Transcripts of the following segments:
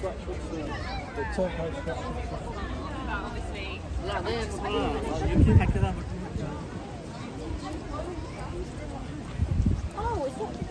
the, the turbo Oh, is that...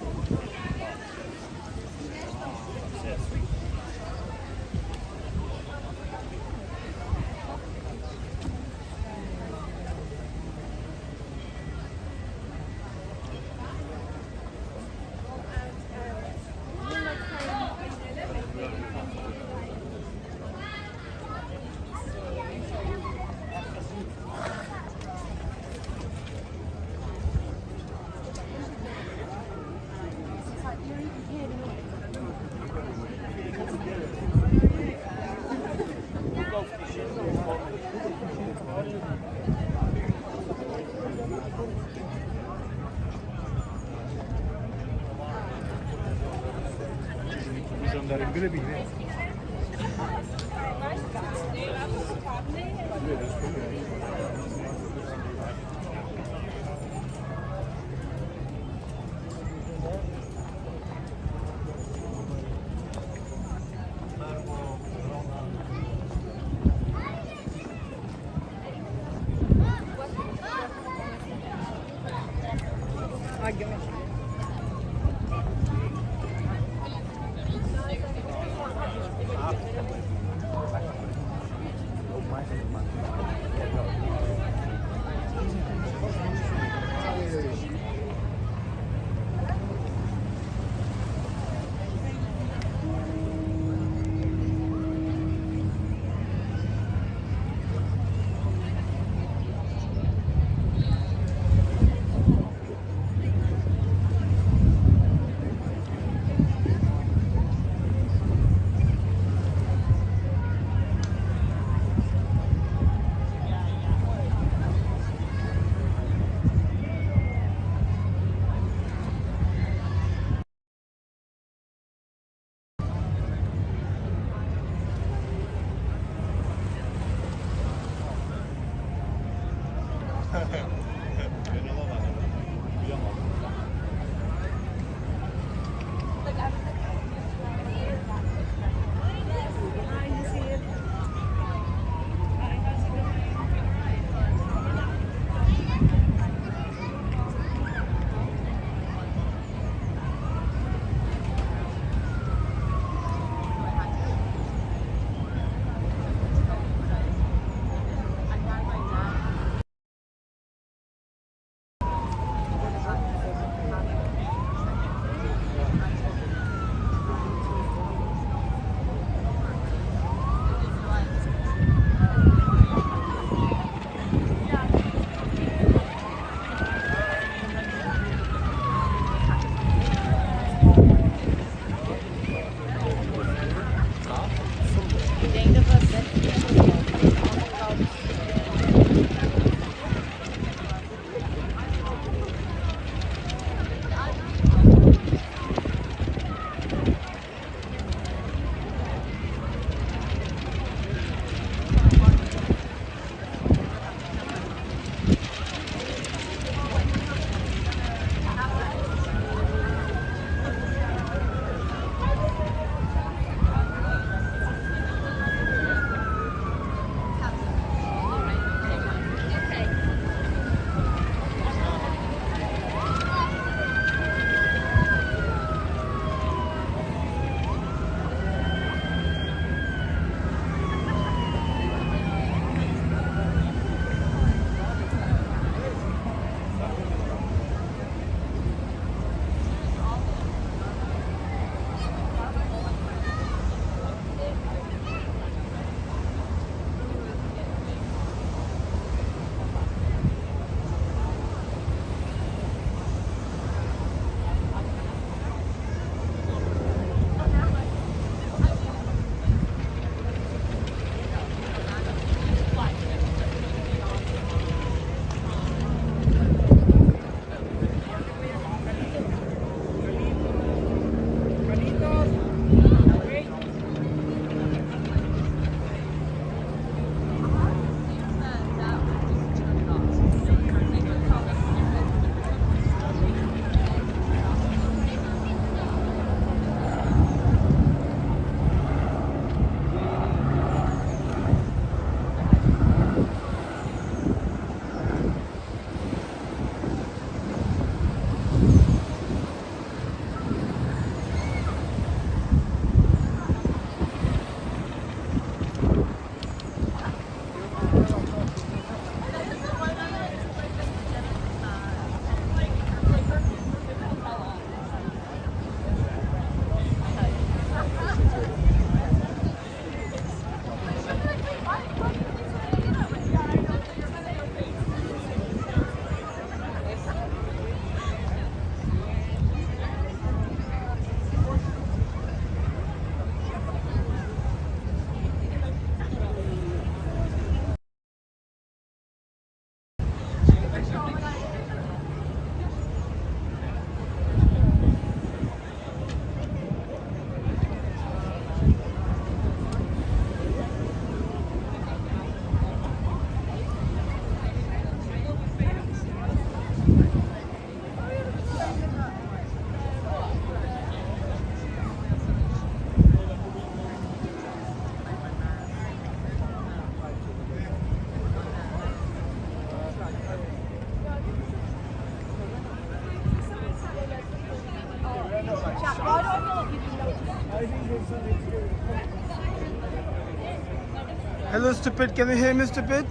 Hello, stupid. Can you hear me, stupid?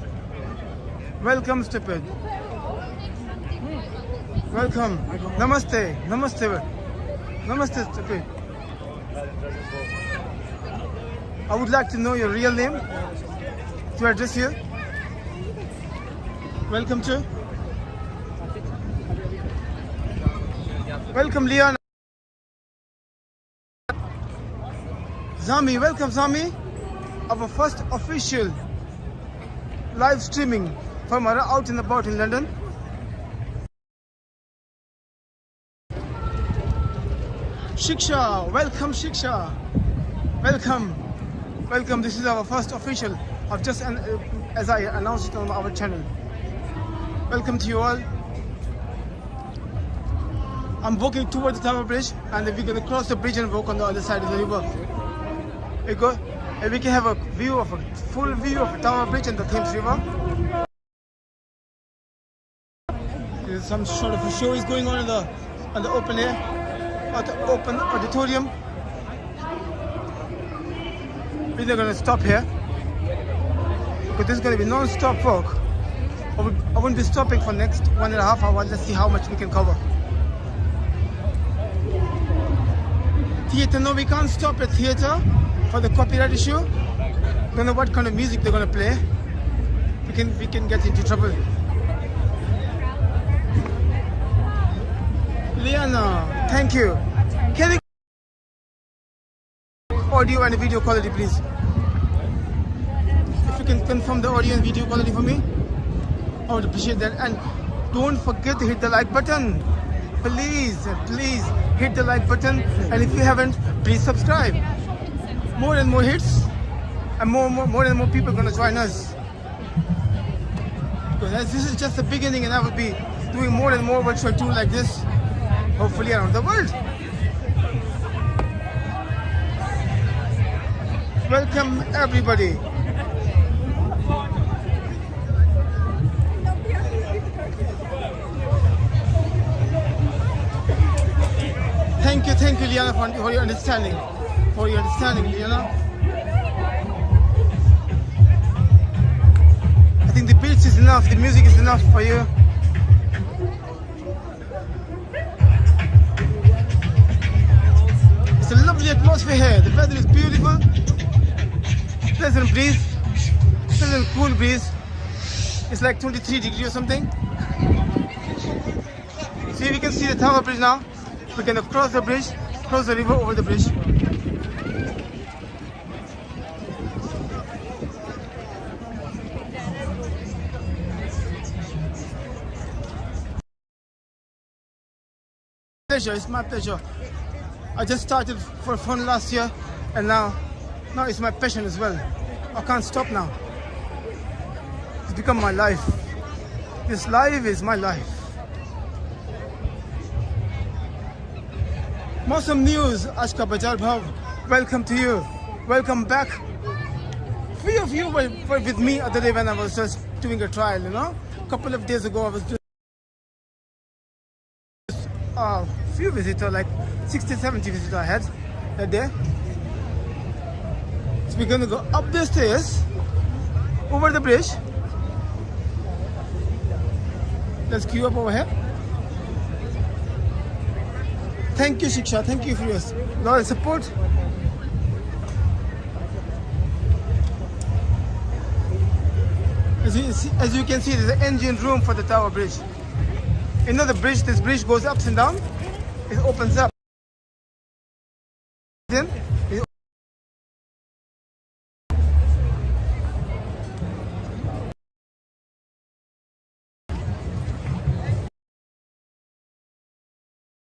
Welcome, stupid. Welcome. Namaste. Namaste. Namaste, stupid. I would like to know your real name to address you. Welcome to. Welcome, Leon. Zami, welcome, Zami. Our first official live streaming from our out and about in London. Shiksha, welcome, Shiksha. Welcome, welcome. This is our first official. I've just, uh, as I announced it on our channel. Welcome to you all. I'm walking towards the Tower Bridge, and we're gonna cross the bridge and walk on the other side of the river. We go, and we can have a view of a full view of Tower Bridge and the Thames River. There's some sort of a show is going on in the on the open air, at the open auditorium. We're not gonna stop here because this is gonna be non-stop walk. I won't be stopping for next one and a half hours. Let's see how much we can cover. Theater, no, we can't stop at theater for the copyright issue. Don't know what kind of music they're gonna play. We can we can get into trouble. Liana, thank you. Can you audio and video quality, please? If you can confirm the audio and video quality for me, I would appreciate that. And don't forget to hit the like button. Please, please hit the like button. And if you haven't, please subscribe. More and more hits, and more, more, more and more people are gonna join us. Because this is just the beginning, and I will be doing more and more virtual tour like this, hopefully around the world. Welcome everybody. Thank you, thank you, Liana, for, for your understanding. For your understanding, Liana. I think the beach is enough, the music is enough for you. It's a lovely atmosphere here. The weather is beautiful. Pleasant breeze. Pleasant cool breeze. It's like 23 degrees or something. See, we can see the Tower Bridge now. We can cross the bridge, cross the river over the bridge. Pleasure, it's my pleasure. I just started for fun last year, and now, now it's my passion as well. I can't stop now. It's become my life. This life is my life. Mosam News, Ashka Bajar Bhav. Welcome to you. Welcome back. Few of you were, with me other day when I was just doing a trial, you know. A couple of days ago, I was doing a few visitors, like 60, 70 visitors I had uh, that day. So we're gonna go up the stairs, over the bridge. Let's queue up over here. Thank you, Shiksha. Thank you for your support. As you, see, as you can see, there's an engine room for the Tower Bridge. The bridge, this bridge goes ups and down. It opens up. Then it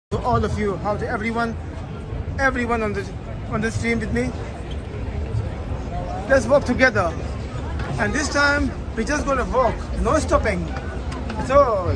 to all of you, how to everyone, everyone on the on the stream with me. Let's walk together. And this time we just gonna walk, no stopping. That's all.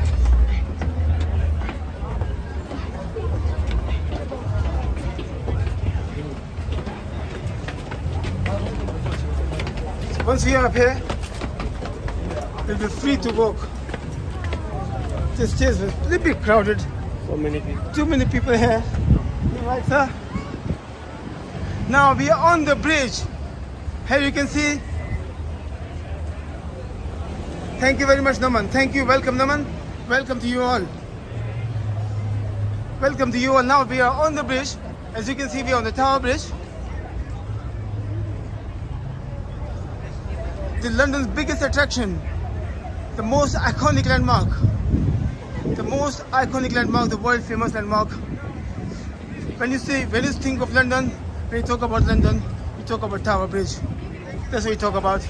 Once we are up here, we'll be free to walk. This stage is a little bit crowded. So many people. Too many people here. You right, sir? Now we are on the bridge. Here you can see. Thank you very much, Naman. Thank you. Welcome, Naman. Welcome to you all. Welcome to you all. Now we are on the bridge. As you can see, we are on the Tower Bridge. The London's biggest attraction, the most iconic landmark, the most iconic landmark, the world famous landmark. When you say, when you think of London, when you talk about London, you talk about Tower Bridge. That's what you talk about.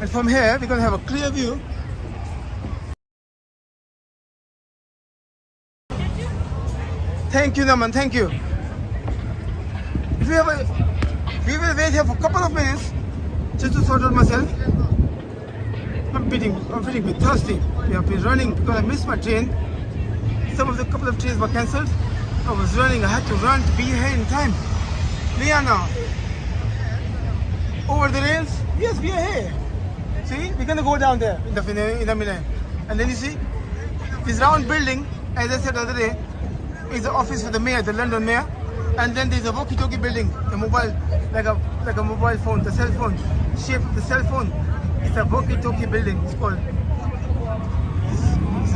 And from here, we're going to have a clear view. Thank you, Naman. Thank you. We, have a, we will wait here for a couple of minutes just to sort out myself. I'm feeling, I'm feeling bit thirsty. We have been running because I missed my train. Some of the couple of trains were cancelled. I was running. I had to run to be here in time. Liana, over the rails. Yes, we are here. See, we're gonna go down there in the in the minute. And then you see this round building, as I said the other day, is the office for the mayor, the London mayor. And then there's a walkie-talkie building, a mobile, like a like a mobile phone, the cell phone shape, the cell phone. It's a walkie-talkie building. It's called.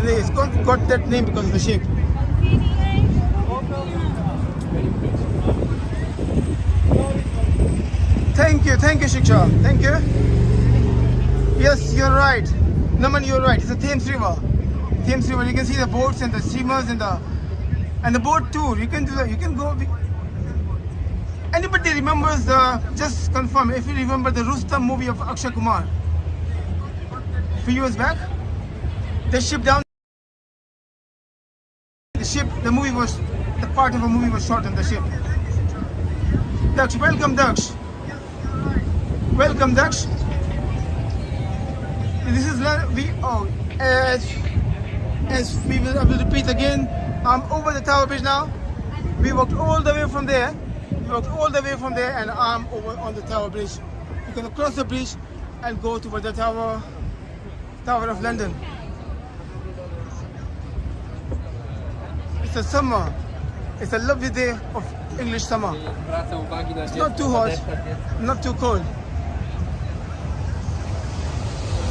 It's, got, got that name because of the shape. Thank you, thank you, Shiksha. Thank you. Yes, you're right. Naman, you're right. It's a Thames River. Thames River. You can see the boats and the steamers and the and the boat tour. You can do that. You can go. Anybody remembers the? Just confirm if you remember the Rustam movie of Akshay Kumar. Few years back, the ship down. The ship. The movie was. The part of a movie was shot on the ship. Daksh, welcome, Daksh. Welcome, Daksh. This is we. Oh, as as we will, I will repeat again. I'm over the Tower Bridge now. We walked all the way from there. We walked all the way from there, and I'm over on the Tower Bridge. You can cross the bridge and go toward the Tower, Tower of London. It's a summer. It's a lovely day of English summer. It's not too hot, not too cold.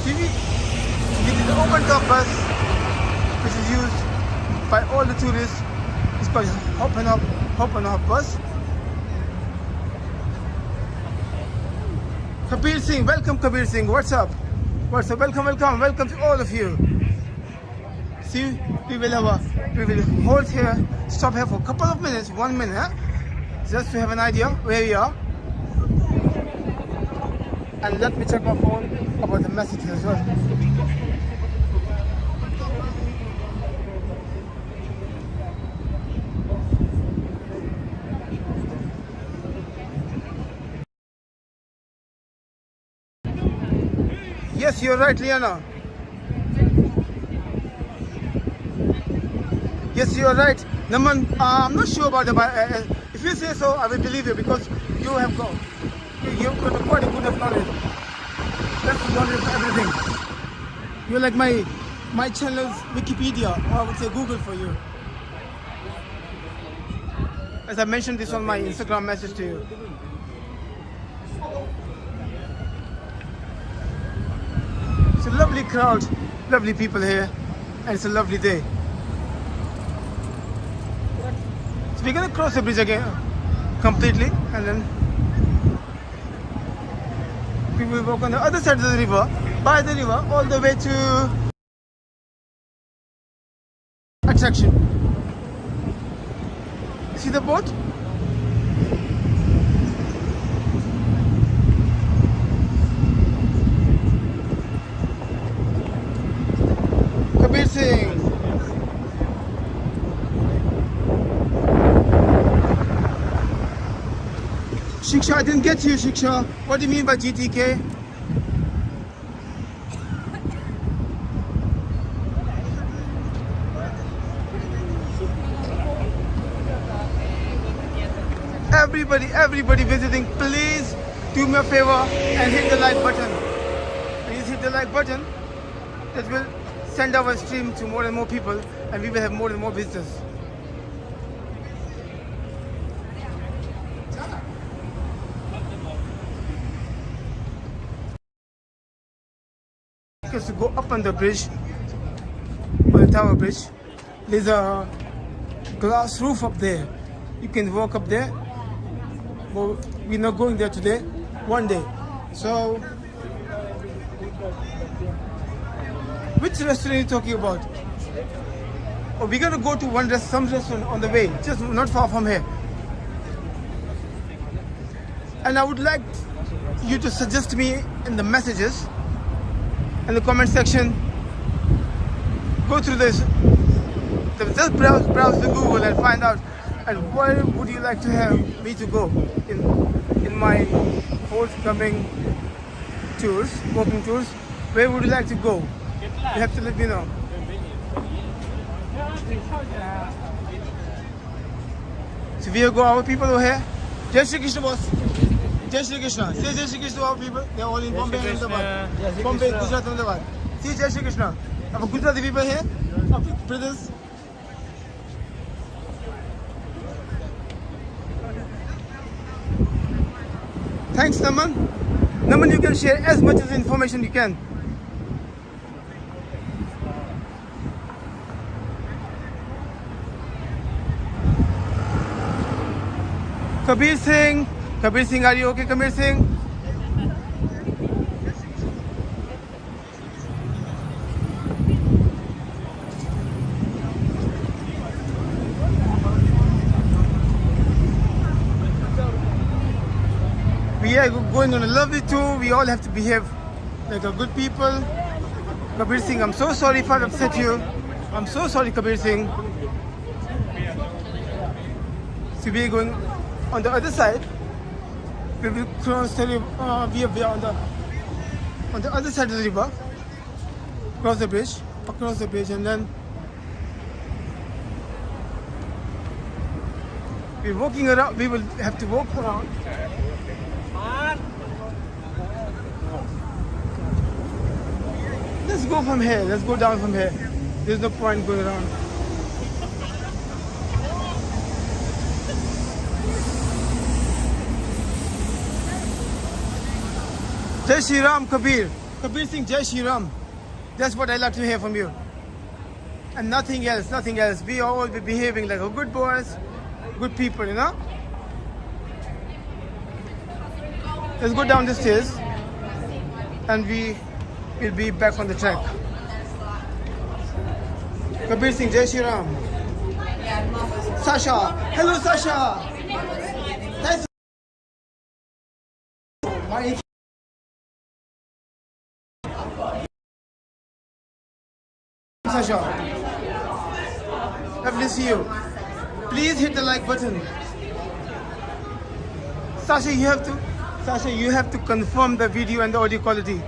See, it is the open top bus which is used by all the tourists. It's called Hop and Hop, Hop and Hop bus. Kabir Singh, welcome Kabir Singh. What's up? What's up? Welcome, welcome, welcome to all of you. See, we will have a, we will hold here, stop here for a couple of minutes, one minute, just to have an idea where we are. And let me check my phone about the messages as well. Yes, you're right, Liana. Yes, you're right. Naman, uh, I'm not sure about the. Uh, uh, if you say so, I will believe you because you have got you've got a quite a good of knowledge. That's knowledge everything. You're like my my channel's Wikipedia, or I would say Google for you. As I mentioned this on my Instagram message to you. It's a lovely crowd, lovely people here, and it's a lovely day. So we're gonna cross the bridge again completely and then we will walk on the other side of the river, by the river, all the way to attraction. See the boat? Shiksha, I didn't get you, Shiksha. What do you mean by GTK? Everybody, everybody visiting, please do me a favor and hit the like button. Please hit the like button. That will send our stream to more and more people and we will have more and more visitors. To go up on the bridge, on the tower bridge, there's a glass roof up there. You can walk up there. But we're not going there today. One day. So, which restaurant are you talking about? Oh, we're gonna go to one rest, some restaurant on the way, just not far from here. And I would like you to suggest me in the messages, in the comment section. Go through this just browse, browse the Google and find out and where would you like to have me to go in in my forthcoming tours, walking tours. Where would you like to go? You have to let me know. So we go our people over here. Shri Krishna boss. Jai Shri Krishna. Say Jai Shri Krishna to our people. They are all in Bombay and Ahmedabad. Bombay, Gujarat, Ahmedabad. See Jai Shri Krishna. Our Gujarati people here. Our brothers. Thanks, Naman. Naman, you can share as much as information you can. Kabir Singh. Kabir Singh, are you okay, Kabir Singh? We are going on a lovely tour. We all have to behave like a good people. Kabir Singh, I'm so sorry if I upset you. I'm so sorry, Kabir Singh. So we are going on the other side. We will cross the river. Uh, we are on the on the other side of the river. Cross the bridge, across the bridge, and then we're walking around. We will have to walk around. Let's go from here. Let's go down from here. There's no point going around. Jai Shri Ram, Kabir. Kabir Singh, Jai Shri Ram. That's what I like to hear from you. And nothing else, nothing else. We all be behaving like a good boys, good people, you know? Let's go down the stairs and we will be back on the track. Kabir Singh, Jai Shri Ram. Sasha. Hello, Sasha. Thanks. Sasha. Lovely to see you. Please hit the like button. Sasha, you have to Sasha, you have to confirm the video and the audio quality.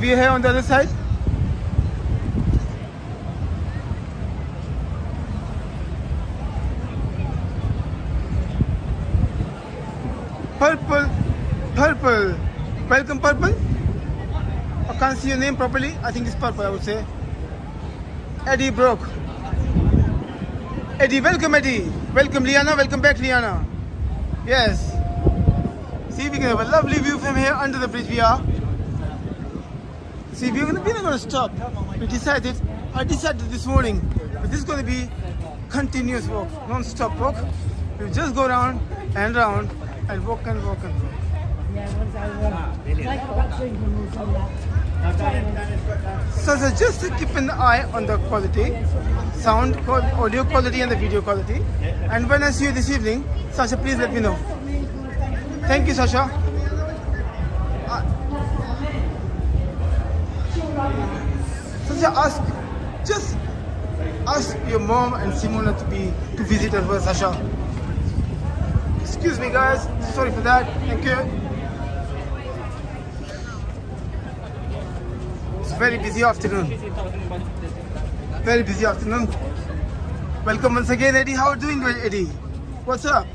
Are here on the other side. Purple, purple. Welcome, purple. I can't see your name properly. I think it's purple, I would say. Eddie Broke. Eddie, welcome, Eddie. Welcome, Liana. Welcome back, Liana. Yes. See, we can have a lovely view from here under the bridge. We are. See, we're, gonna, we're not going to stop. We decided, I decided this morning, that this is going to be continuous walk, non-stop walk. We just go round and round and walk and walk and walk. So, so just to keep an eye on the quality, sound, audio quality and the video quality. And when I see you this evening, Sasha, please let me know. Thank you, Sasha. Uh, Sasha, ask, just ask your mom and Simona to be to visit as well, Sasha. Excuse me, guys. Sorry for that. Thank you. Very busy afternoon. Very busy afternoon. Welcome once again, Eddie. How are you doing, Eddie? What's up?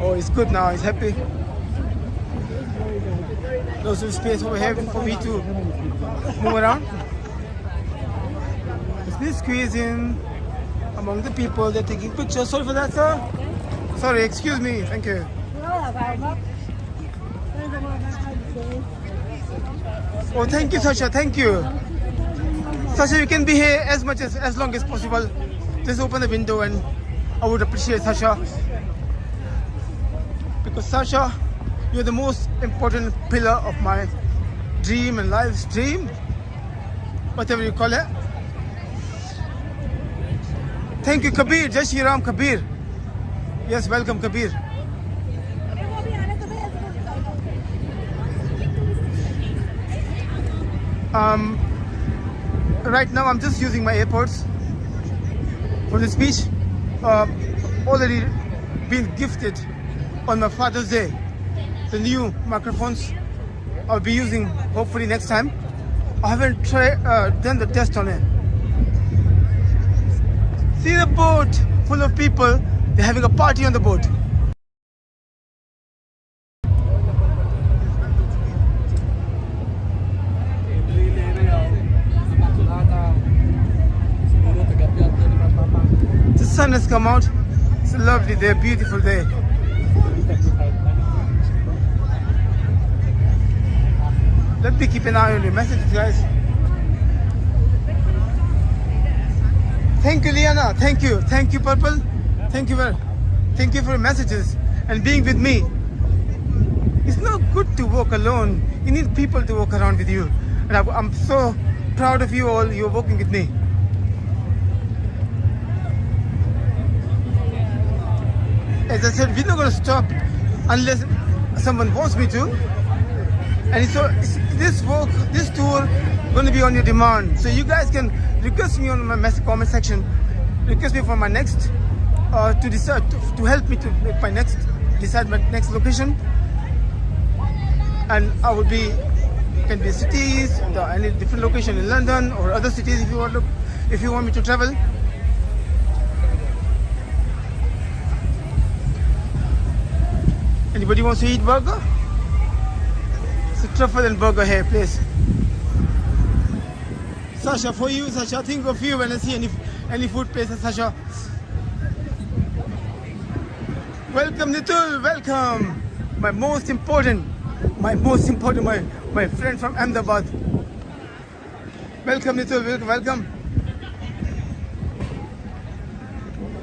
Oh, it's good now. He's happy. Lots of space over here for me to move around. It's been squeezing among the people. They're taking pictures. Sorry for that, sir. Sorry, excuse me. Thank you. Oh, thank you, Sasha. Thank you. Sasha, you can be here as much as as long as possible. Just open the window and I would appreciate Sasha. Because Sasha, you're the most important pillar of my dream and life's dream. Whatever you call it. Thank you, Kabir. Jai Shri Ram Kabir. Yes, welcome, Kabir. Um, right now, I'm just using my AirPods for the speech. Uh, already been gifted on my Father's Day. The new microphones I'll be using hopefully next time. I haven't tried uh, done the test on it. See the boat full of people. They're having a party on the boat. The sun has come out. It's a lovely day, beautiful day. Let me keep an eye on your messages, guys. Thank you, Liana. Thank you. Thank you, Purple. Thank you very Thank you for your messages and being with me. It's not good to walk alone. You need people to walk around with you. And I- I'm so proud of you all. You're walking with me. As I said, we're not going to stop unless someone wants me to. And so this walk, this tour, going to be on your demand. So you guys can request me on my message comment section. Request me for my next, uh, to decide to, to help me to make my next, decide my next location. And I will be can be cities, the, any different location in London or other cities if you want to, if you want me to travel. Anybody wants to eat burger? It's a truffle and burger here, please. Sasha, for you, Sasha, think of you when I see any any food places, Sasha. Welcome, Nitul, welcome. My most important, my most important, my, my friend from Ahmedabad. Welcome, Nitul, welcome.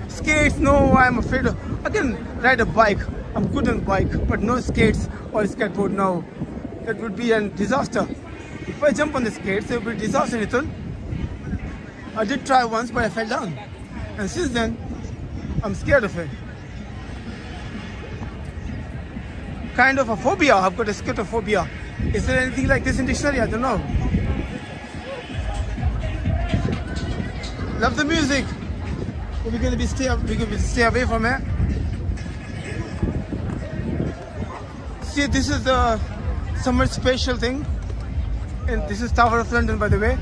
Skates, no, I'm afraid of. I can ride a bike. I'm good on bike, but no skates or skateboard, now. That would be a disaster. If I jump on the skates, it would be a disaster, Nitul. I did try once, but I fell down. And since then, I'm scared of it. Kind of a phobia. I've got a skatophobia. Is there anything like this in dictionary? I don't know. Love the music. We're gonna be stay we're gonna be stay away from it. See, this is the summer special thing, and this is Tower of London, by the way.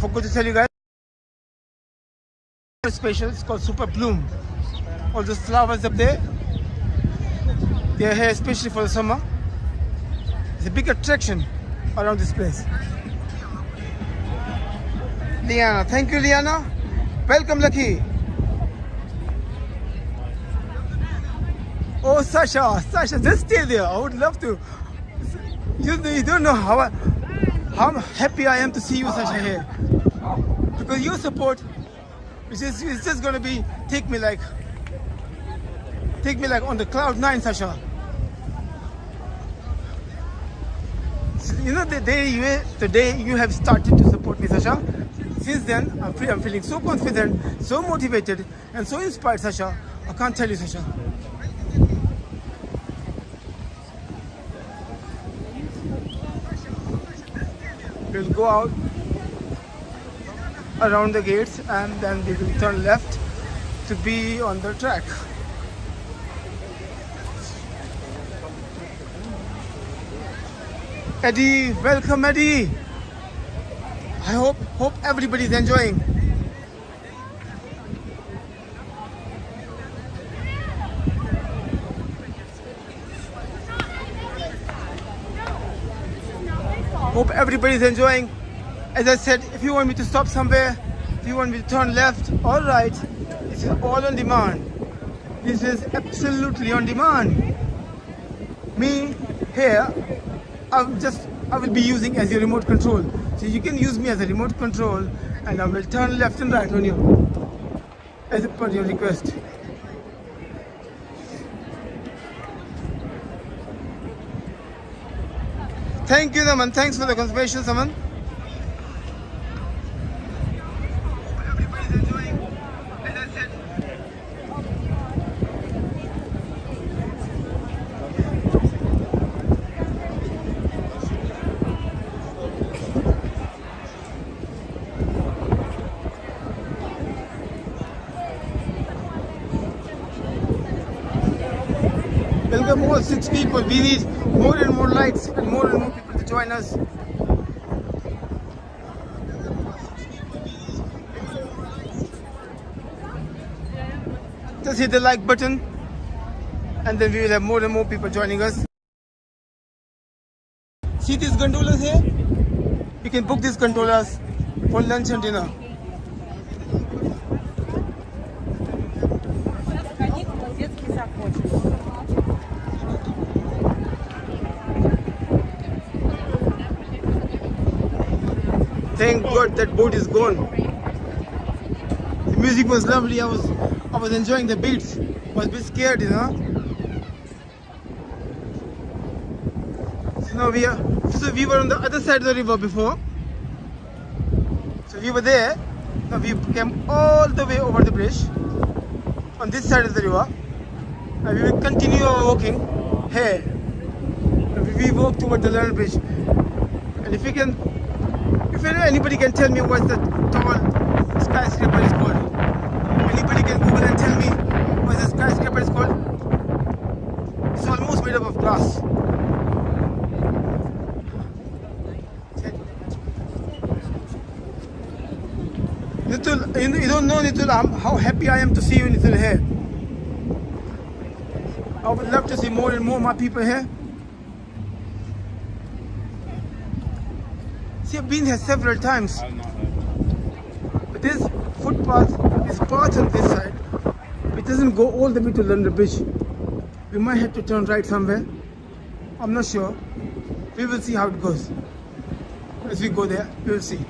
Forgot to tell you guys. Special. It's called Super Bloom. All those flowers up there. They are here especially for the summer. It's a big attraction around this place. Liana, thank you, Liana. Welcome, Lucky. Oh, Sasha, Sasha, just stay there. I would love to. You, you don't know how I, how happy I am to see you, Sasha, here. Because your support, is it's just gonna be take me like, take me like on the cloud nine, Sasha. You know the day you the day you have started to support me, Sasha. Since then, I'm, feel, I'm feeling so confident, so motivated, and so inspired, Sasha. I can't tell you, Sasha. We'll go out around the gates and then we will turn left to be on the track. Eddie, welcome Eddie. I hope hope everybody's enjoying. Hope everybody's enjoying. As I said, if you want me to stop somewhere, if you want me to turn left or right, this is all on demand. This is absolutely on demand. Me here, I'm just I will be using as your remote control. So you can use me as a remote control and I will turn left and right on you as per your request. Thank you, Naman. Thanks for the confirmation, Saman. Welcome all six people. We need more and more lights and more and more people to join us. Just hit the like button and then we will have more and more people joining us. See these gondolas here? You can book these gondolas for lunch and dinner. Thank God that boat is gone. The music was lovely. I was I was enjoying the beats. I was a bit scared, you know. So now we are so we were on the other side of the river before. So we were there. Now we came all the way over the bridge on this side of the river. And we will continue our walking here. And we walk toward the London Bridge. And if we can anybody can tell me what the tall skyscraper is called, anybody can Google and tell me what the skyscraper is called. It's almost made up of glass. Nitul, you, don't know Nitul how, how happy I am to see you Nitul here. I would love to see more and more my people here. See, I've been here several times. But this footpath is part on this side. It doesn't go all the way to London Bridge. We might have to turn right somewhere. I'm not sure. We will see how it goes. As we go there, we will see.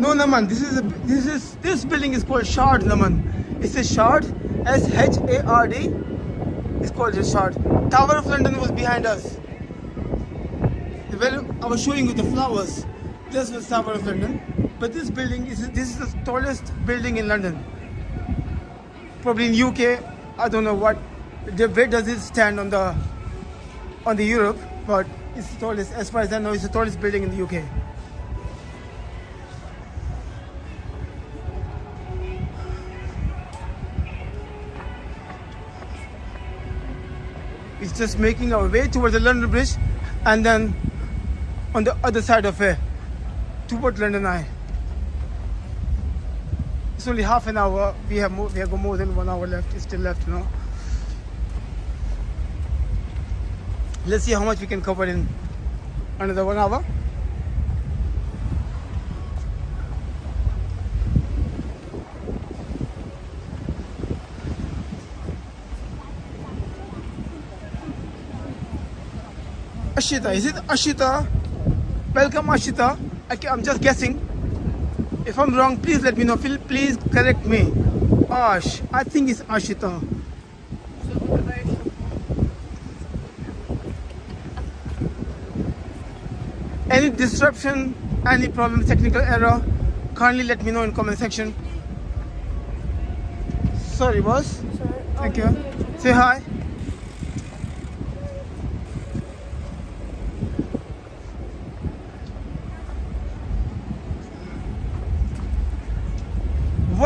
No, Naman, this is a, this is this building is called Shard, Naman. It says Shard, S H A R D. It's called just Shard. Tower of London was behind us. I was showing you the flowers. This was Tower of London. But this building is this is the tallest building in London. Probably in UK, I don't know what where does it stand on the on the Europe, but it's the tallest as far as I know it's the tallest building in the UK. It's just making our way towards the London Bridge and then on the other side of it toward London Eye. It's only half an hour. We have more, we have got more than one hour left. It's still left, you know. Let's see how much we can cover in another one hour. Ashita, is it Ashita? Welcome, Ashita. Okay, I'm just guessing. If I'm wrong, please let me know. Phil, Please correct me. Ash, I think it's Ashita. Any disruption, any problem, technical error, kindly let me know in comment section. Sorry, boss. Thank you. Say hi.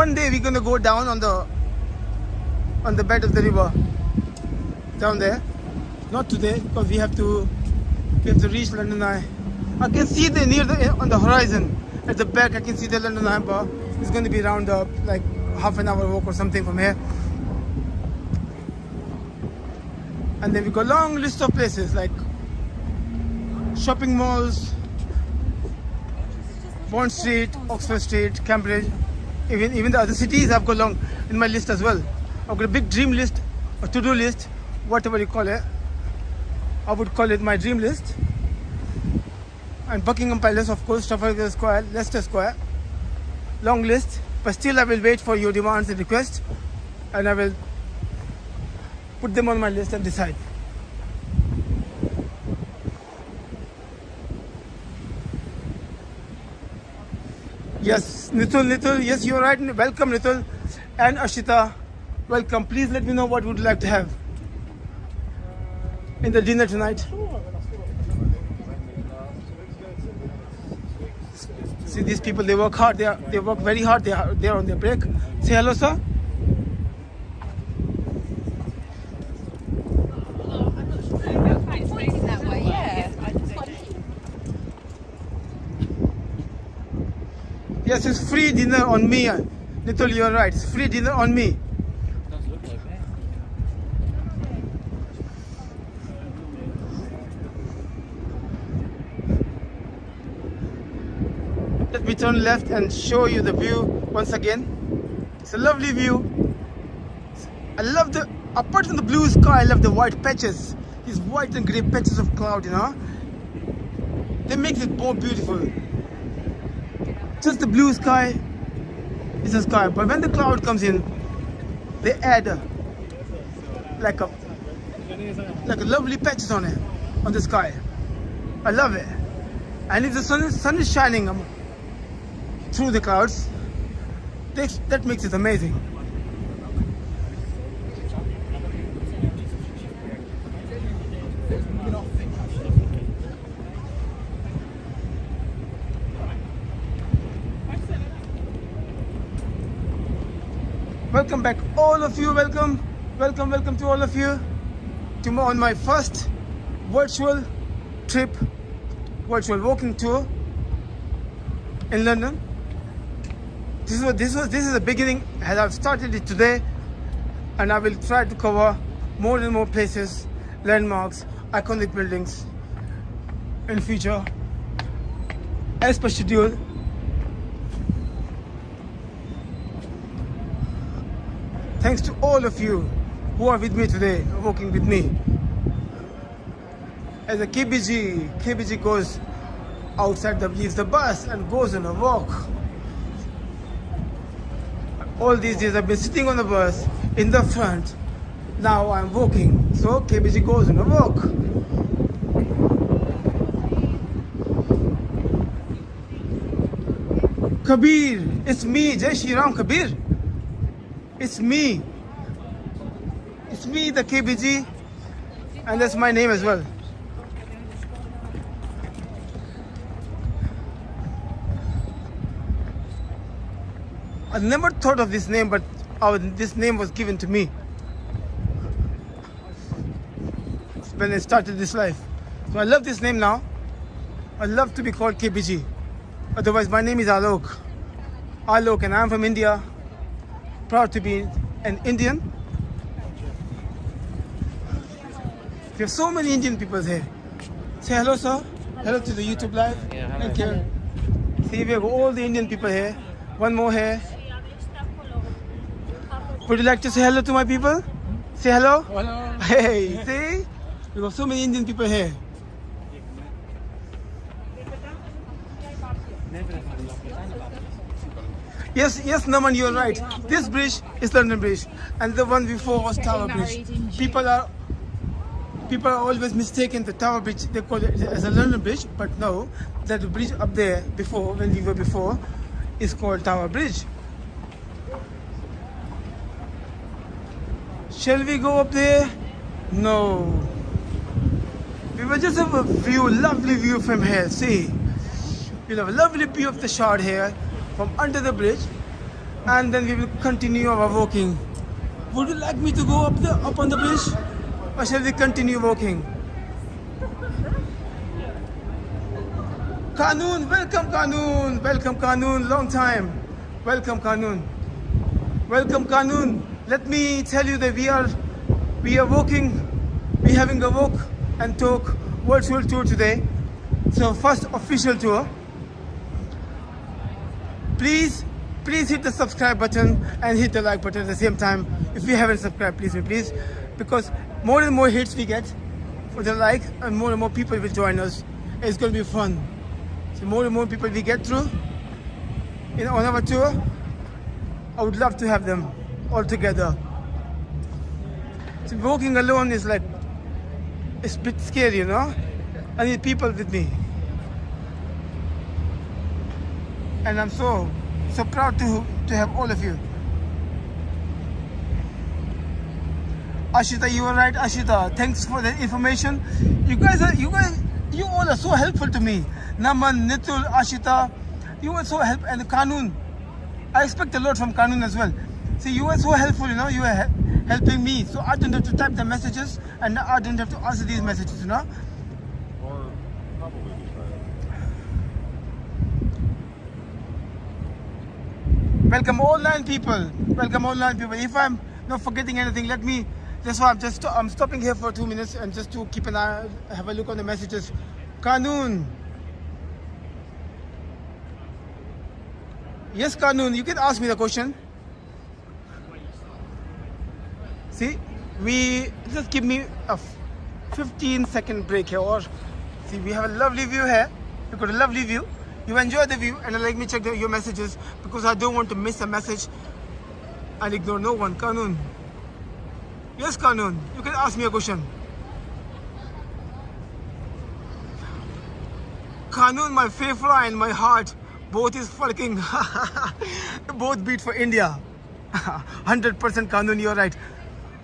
One day we're gonna go down on the on the bed of the river down there. Not today because we have to We have to reach London Eye. I can see the near the on the horizon. At the back, I can see the London Eye bar. It's to be around uh, like half an hour walk or something from here. And then we got long list of places like shopping malls, Bond Street, Oxford Street, Cambridge. Even even the other cities I've got long in my list as well. I've got a big dream list, a to-do list, whatever you call it. I would call it my dream list. And Buckingham Palace, of course, Trafalgar Square, Leicester Square. Long list, but still I will wait for your demands and requests, and I will put them on my list and decide. Yes, Nitul, Nitul, yes, you're right. Welcome, Nitul. And Ashita, welcome. Please let me know what would you like to have in the dinner tonight. See these people, they work hard. They are, they work very hard. They are, they are on their break. Say hello, sir. It's facing that way, yeah. Yes, it's free dinner on me. Nitul, you're right. It's free dinner on me. Let me turn left and show you the view once again. It's a lovely view. I love the, apart from the blue sky, I love the white patches. These white and grey patches of cloud, you know. They make it more beautiful. Just the blue sky is the sky, but when the cloud comes in, they add a, like a like a lovely patches on it, on the sky. I love it. And if the sun is, sun is shining um, through the clouds, that makes it amazing. Welcome back, all of you. Welcome, welcome, welcome to all of you to my, on my first virtual trip, virtual walking tour in London. This was this was this is the beginning, and I've started it today, and I will try to cover more and more places, landmarks, iconic buildings in future as per schedule. Thanks to all of you who are with me today, walking with me. As a KBG, KBG goes outside the leaves the bus and goes on a walk. All these days I've been sitting on the bus in the front. Now I'm walking. So KBG goes on a walk. Kabir, it's me, Jai Shri Ram Kabir. It's me. It's me, the KBG, and that's my name as well. I never thought of this name, but this name was given to me when I started this life. So I love this name now. I love to be called KBG. Otherwise, my name is Alok. Alok, and I'm from India. Proud to be an Indian. We have so many Indian people here. Say hello, sir. Hello to the YouTube live. Yeah, hello. Thank you. See, we have all the Indian people here. One more here. Would you like to say hello to my people? Say hello. Hello. Hey, see? We got so many Indian people here. Yes, yes, Naman, you're right. This bridge is London Bridge, and the one before was Tower Bridge. People are people are always mistaken the Tower Bridge. They call it as a London Bridge, but no, that bridge up there before, when we were before, is called Tower Bridge. Shall we go up there? No. We will just have a view, lovely view from here. See, we'll have a lovely view of the shard here from under the bridge, and then we will continue our walking. Would you like me to go up the up on the bridge, or shall we continue walking? Kanun, welcome Kanun, welcome Kanun, long time. Welcome Kanun. Welcome Kanun. Let me tell you that we are we are walking, we having a walk and talk virtual tour today. So first official tour. Please, please hit the subscribe button and hit the like button at the same time. If you haven't subscribed, please, please, because more and more hits we get for the like and more and more people will join us. It's going to be fun. So more and more people we get through in on our tour, I would love to have them all together. So walking alone is like it's a bit scary, you know. I need people with me, and I'm so so proud to to have all of you. Ashita, you were right, Ashita. Thanks for the information. You guys are you guys you all are so helpful to me. Naman, Nitul, Ashita, you were so helpful and Kanun. I expect a lot from Kanun as well. See, you were so helpful, you know, you were he- helping me. So I don't have to type the messages and I don't have to answer these messages, you know. Or probably just try Welcome online people. Welcome online people. If I'm not forgetting anything, let me. That's why I'm just I'm stopping here for two minutes and just to keep an eye, have a look on the messages. Kanun. Yes, Kanun. You can ask me the question. See, we just give me a 15 second break here. Or see, we have a lovely view here. We've got a lovely view. You enjoy the view, and let me check the, your messages because I don't want to miss a message and ignore no one. Kanun. Yes, Kanun. You can ask me a question. Kanun, my fefra and my heart, both is fucking, both beat for India. 100% Kanun, you're right.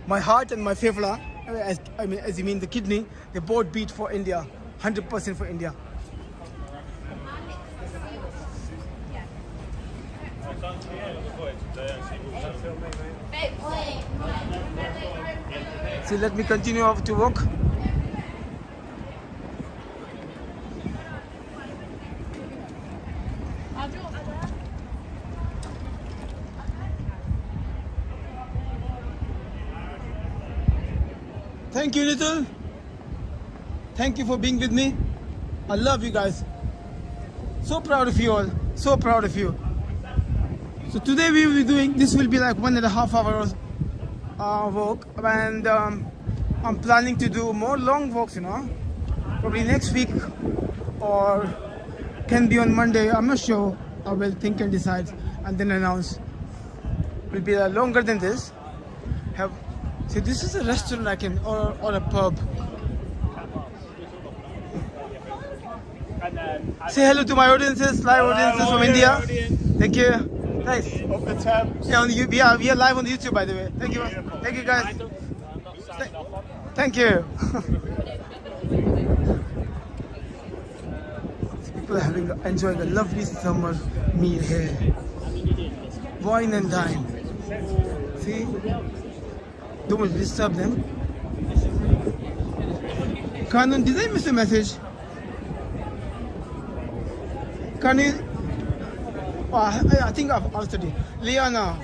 My heart and my fefra, as, I mean, as you mean the kidney, they both beat for India. 100% for India. See, let me continue to walk. Thank you, little. Thank you for being with me. I love you guys. So proud of you all. So proud of you. So today we will be doing this will be like one and a half hours uh, walk and um, I'm planning to do more long walks you know. Probably next week or can be on Monday I'm not sure. I will think and decide and then announce. Will be uh, longer than this. Have see this is a restaurant I can or, or a pub. Say hello to my audiences live audiences from India. Thank you nice Open the tab. yeah, on the, we are we are live on YouTube by the way. Thank you, thank you guys. Th- Thank you. People are having enjoying a lovely summer meal here. Wine and dine. See, don't disturb them. Kanan, did I miss a message? Kanan, I, I think I've answered it. Liana.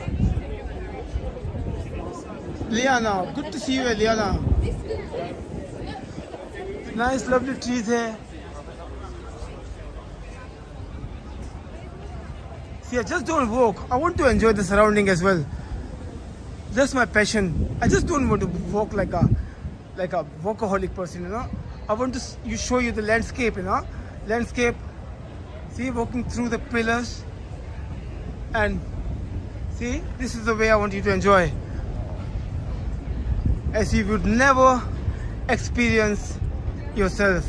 Liana. Good to see you, Liana. Nice, lovely trees here. See, I just don't walk. I want to enjoy the surrounding as well. That's my passion. I just don't want to walk like a like a workaholic person, you know. I want to you show you the landscape, you know. Landscape. See, walking through the pillars and see this is the way I want you to enjoy. As you would never experience yourself.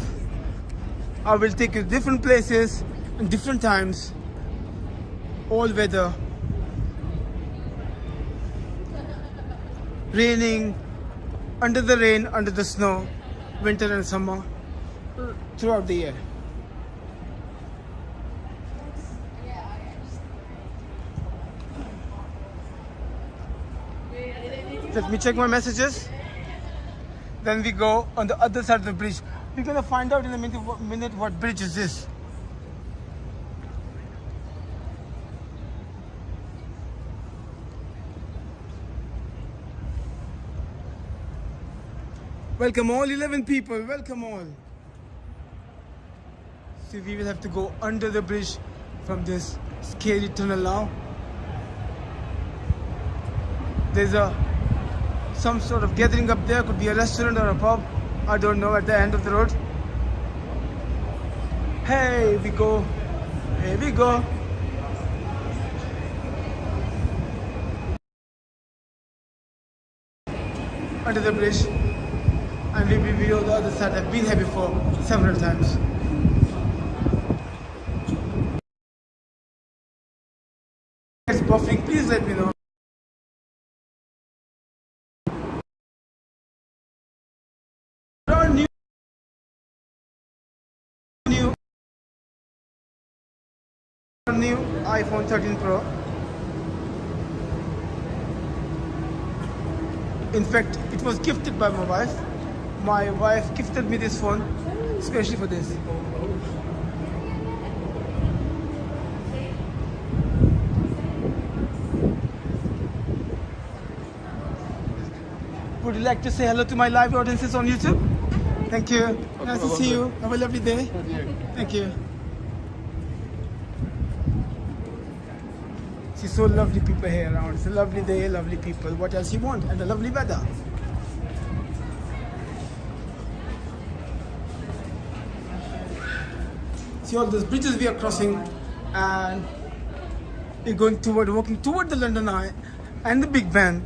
I will take you different places and different times. All weather. Raining under the rain under the snow winter and summer throughout the year Let me check my messages. Then we go on the other side of the bridge. We're gonna find out in a minute what, minute what bridge is this. Welcome all 11 people, welcome all. See, we will have to go under the bridge from this scary tunnel now. There's a some sort of gathering up there. Could be a restaurant or a pub. I don't know. At the end of the road. Hey, we go. Here we go. Under the bridge. And we be on the other side. I've been here before several times. It's buffing. Please let me know. New iPhone 13 Pro. In fact, it was gifted by my wife. My wife gifted me this phone, especially for this. Would you like to say hello to my live audiences on YouTube? Thank you. Nice to see you. Have a lovely day. Thank you. See, so lovely people here around. It's a lovely day, lovely people. What else you want? And a lovely weather. See all those bridges we are crossing, and we're going toward, walking toward the London Eye and the Big Ben.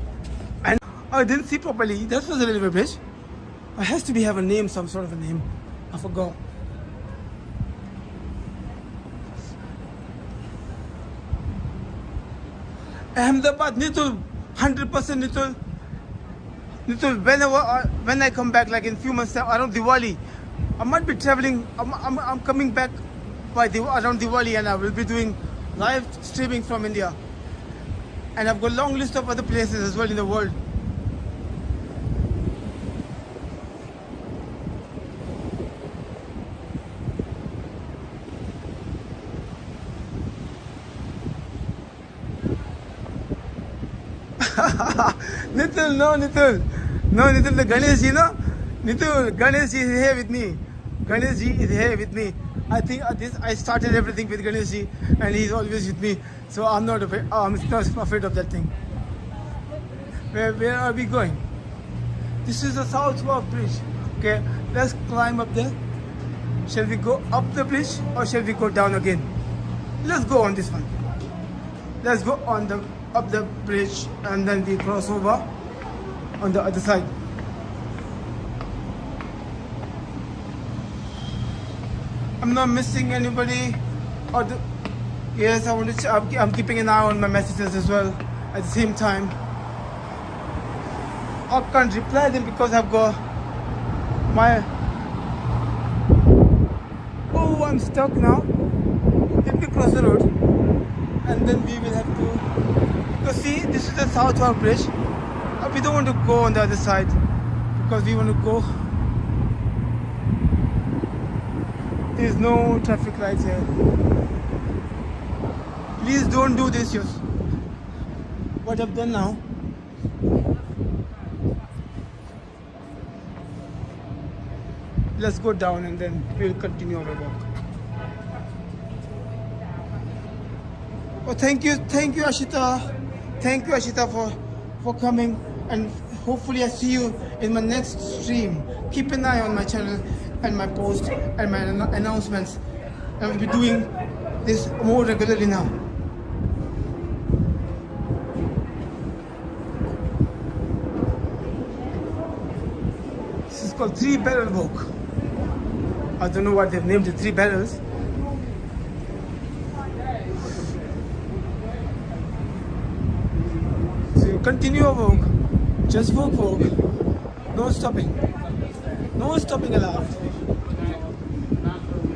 And oh, I didn't see properly. That was a railway bridge. It has to be have a name, some sort of a name. I forgot. Ahmedabad, Nitul, 100% Nitul. Nitul, whenever, I- uh, when I come back, like in few months time, around Diwali, I might be traveling, I'm, I'm, I'm coming back by the, around Diwali and I will be doing live streaming from India. And I've got a long list of other places as well in the world. Nitul, no, Nitul. No, Nitul, the Ganesh ji, no? Nitul, Ganesh ji is here with me. Ganesh ji is here with me. I think uh, this I started everything with Ganesh ji and he's always with me. So I'm not afraid, I'm not afraid of that thing. Where, where are we going? This is the South Walk Bridge. Okay, let's climb up there. Shall we go up the bridge or shall we go down again? Let's go on this one. Let's go on the up the bridge and then we cross over on the other side. I'm not missing anybody. Or the, yes, I want to. I'm, keeping an eye on my messages as well. At the same time, I can't reply them because I've got my. Oh, I'm stuck now. Let me cross the road, and then we will have to. Because see, this is the South Walk Bridge. We don't want to go on the other side because we want to go. There's no traffic lights here. Please don't do this, yes. What I've done now. Let's go down and then we'll continue our walk. Oh, thank you, thank you, Ashita. Thank you, Ashita, for for coming, and hopefully I see you in my next stream. Keep an eye on my channel and my post and my anno- announcements. I will be doing this more regularly now. This is called Three Barrel Walk. I don't know what they've named the Three Barrels. So you continue your walk, just walk, walk, no stopping, no stopping allowed.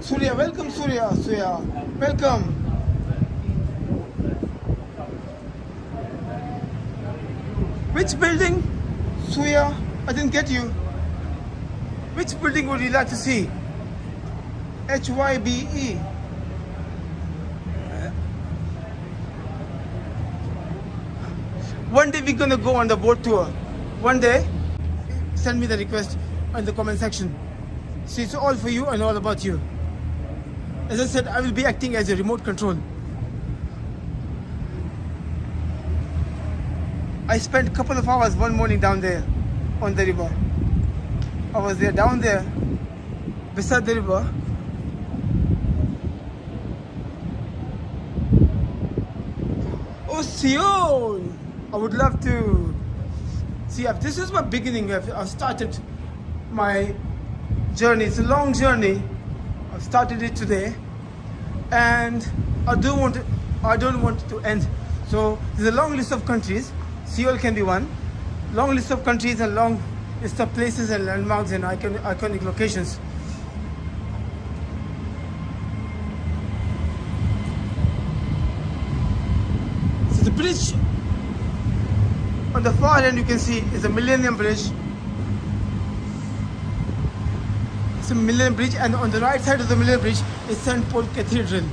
Surya, welcome Surya, Surya, welcome. Which building? Surya, I didn't get you. Which building would you like to see? HYBE. One day we're gonna go on the boat tour. One day, send me the request. in the comment section. See, it's all for you and all about you. As I said, I will be acting as a remote control. I spent a couple of hours one morning down there on the river. I was there down there beside the river. Oh, Seoul! I would love to see if this is my beginning. I've started my journey. It's a long journey. I've started it today, and I don't want it, I don't want to end. So there's a long list of countries. Seoul can be one. Long list of countries and long list of places and landmarks and icon, iconic locations. So the bridge on the far end you can see is a Millennium Bridge. It's a Millennium Bridge and on the right side of the Millennium Bridge is St. Paul Cathedral.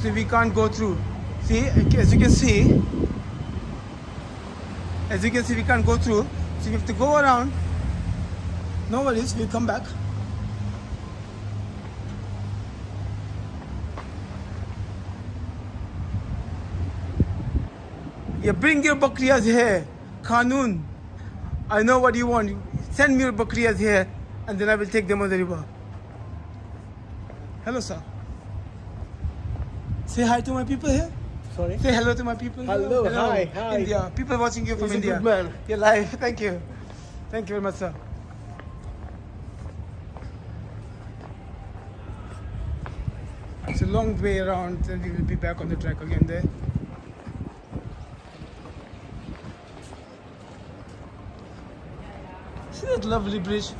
So we can't go through. See, as you can see, as you can see we can't go through. So we have to go around. No worries, we'll come back. Yeah, bring your bakriyas here. Khanun. I know what you want. Send me your bakriyas here and then I will take them on the river. Hello, sir. Say hi to my people here. Sorry. Say hello to my people. here. Hello, hi, hi. India. People watching you from He's India. good man. You're live. Thank you. Thank you very much, sir. It's a long way around and we will be back on the track again there. See that lovely bridge?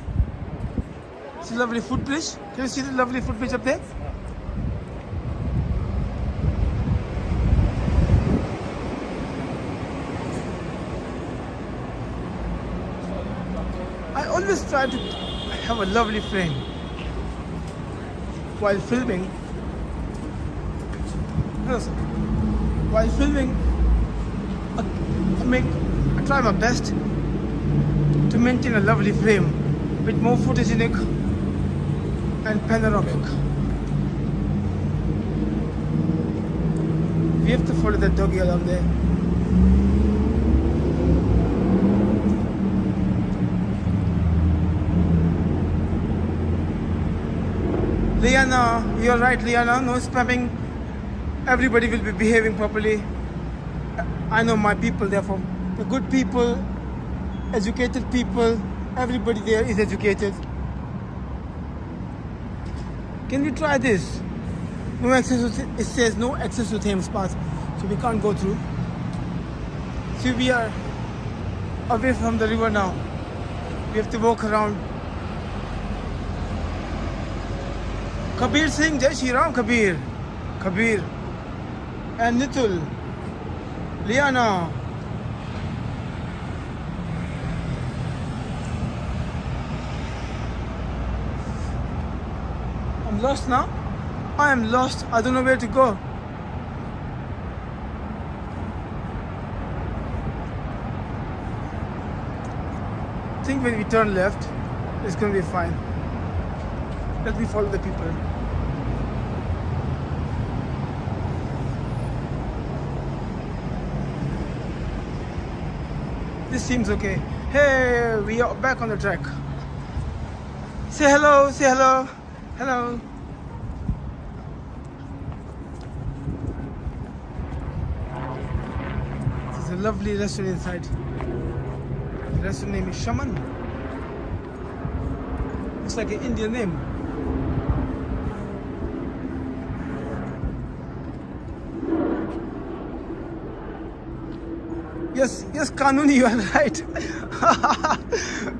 See lovely footbridge? Can you see the lovely footbridge up there? I always try to have a lovely frame while filming. While filming, I make I try my best to maintain a lovely frame with more photogenic and panoramic. We have to follow that doggy along there. Liana, you're right, Liana. No spamming. Everybody will be behaving properly. I know my people, they're the good people, educated people. Everybody there is educated. Can we try this? No access to, it says no access to Thames Path, so we can't go through. See, we are away from the river now. We have to walk around. Kabir Singh, Jai Shri Ram Kabir, Kabir, and Nitul, Liana. Lost now. I am lost. I don't know where to go. I think when we turn left, it's gonna be fine. Let me follow the people. This seems okay. Hey, we are back on the track. Say hello, say hello. Hello. There's a lovely restaurant inside. The restaurant name is Shaman. Looks like an Indian name. Yes, yes, Kanun, you are right.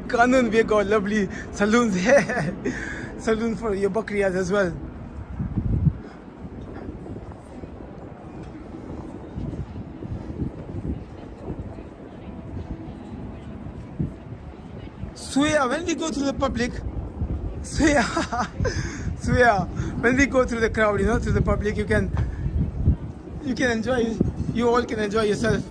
Kanun, we got lovely saloons here. Saloon for your bakriyas as well. Swear, when we go through the public, swear, swear, when we go through the crowd, you know, through the public, you can, you can enjoy, you all can enjoy yourself.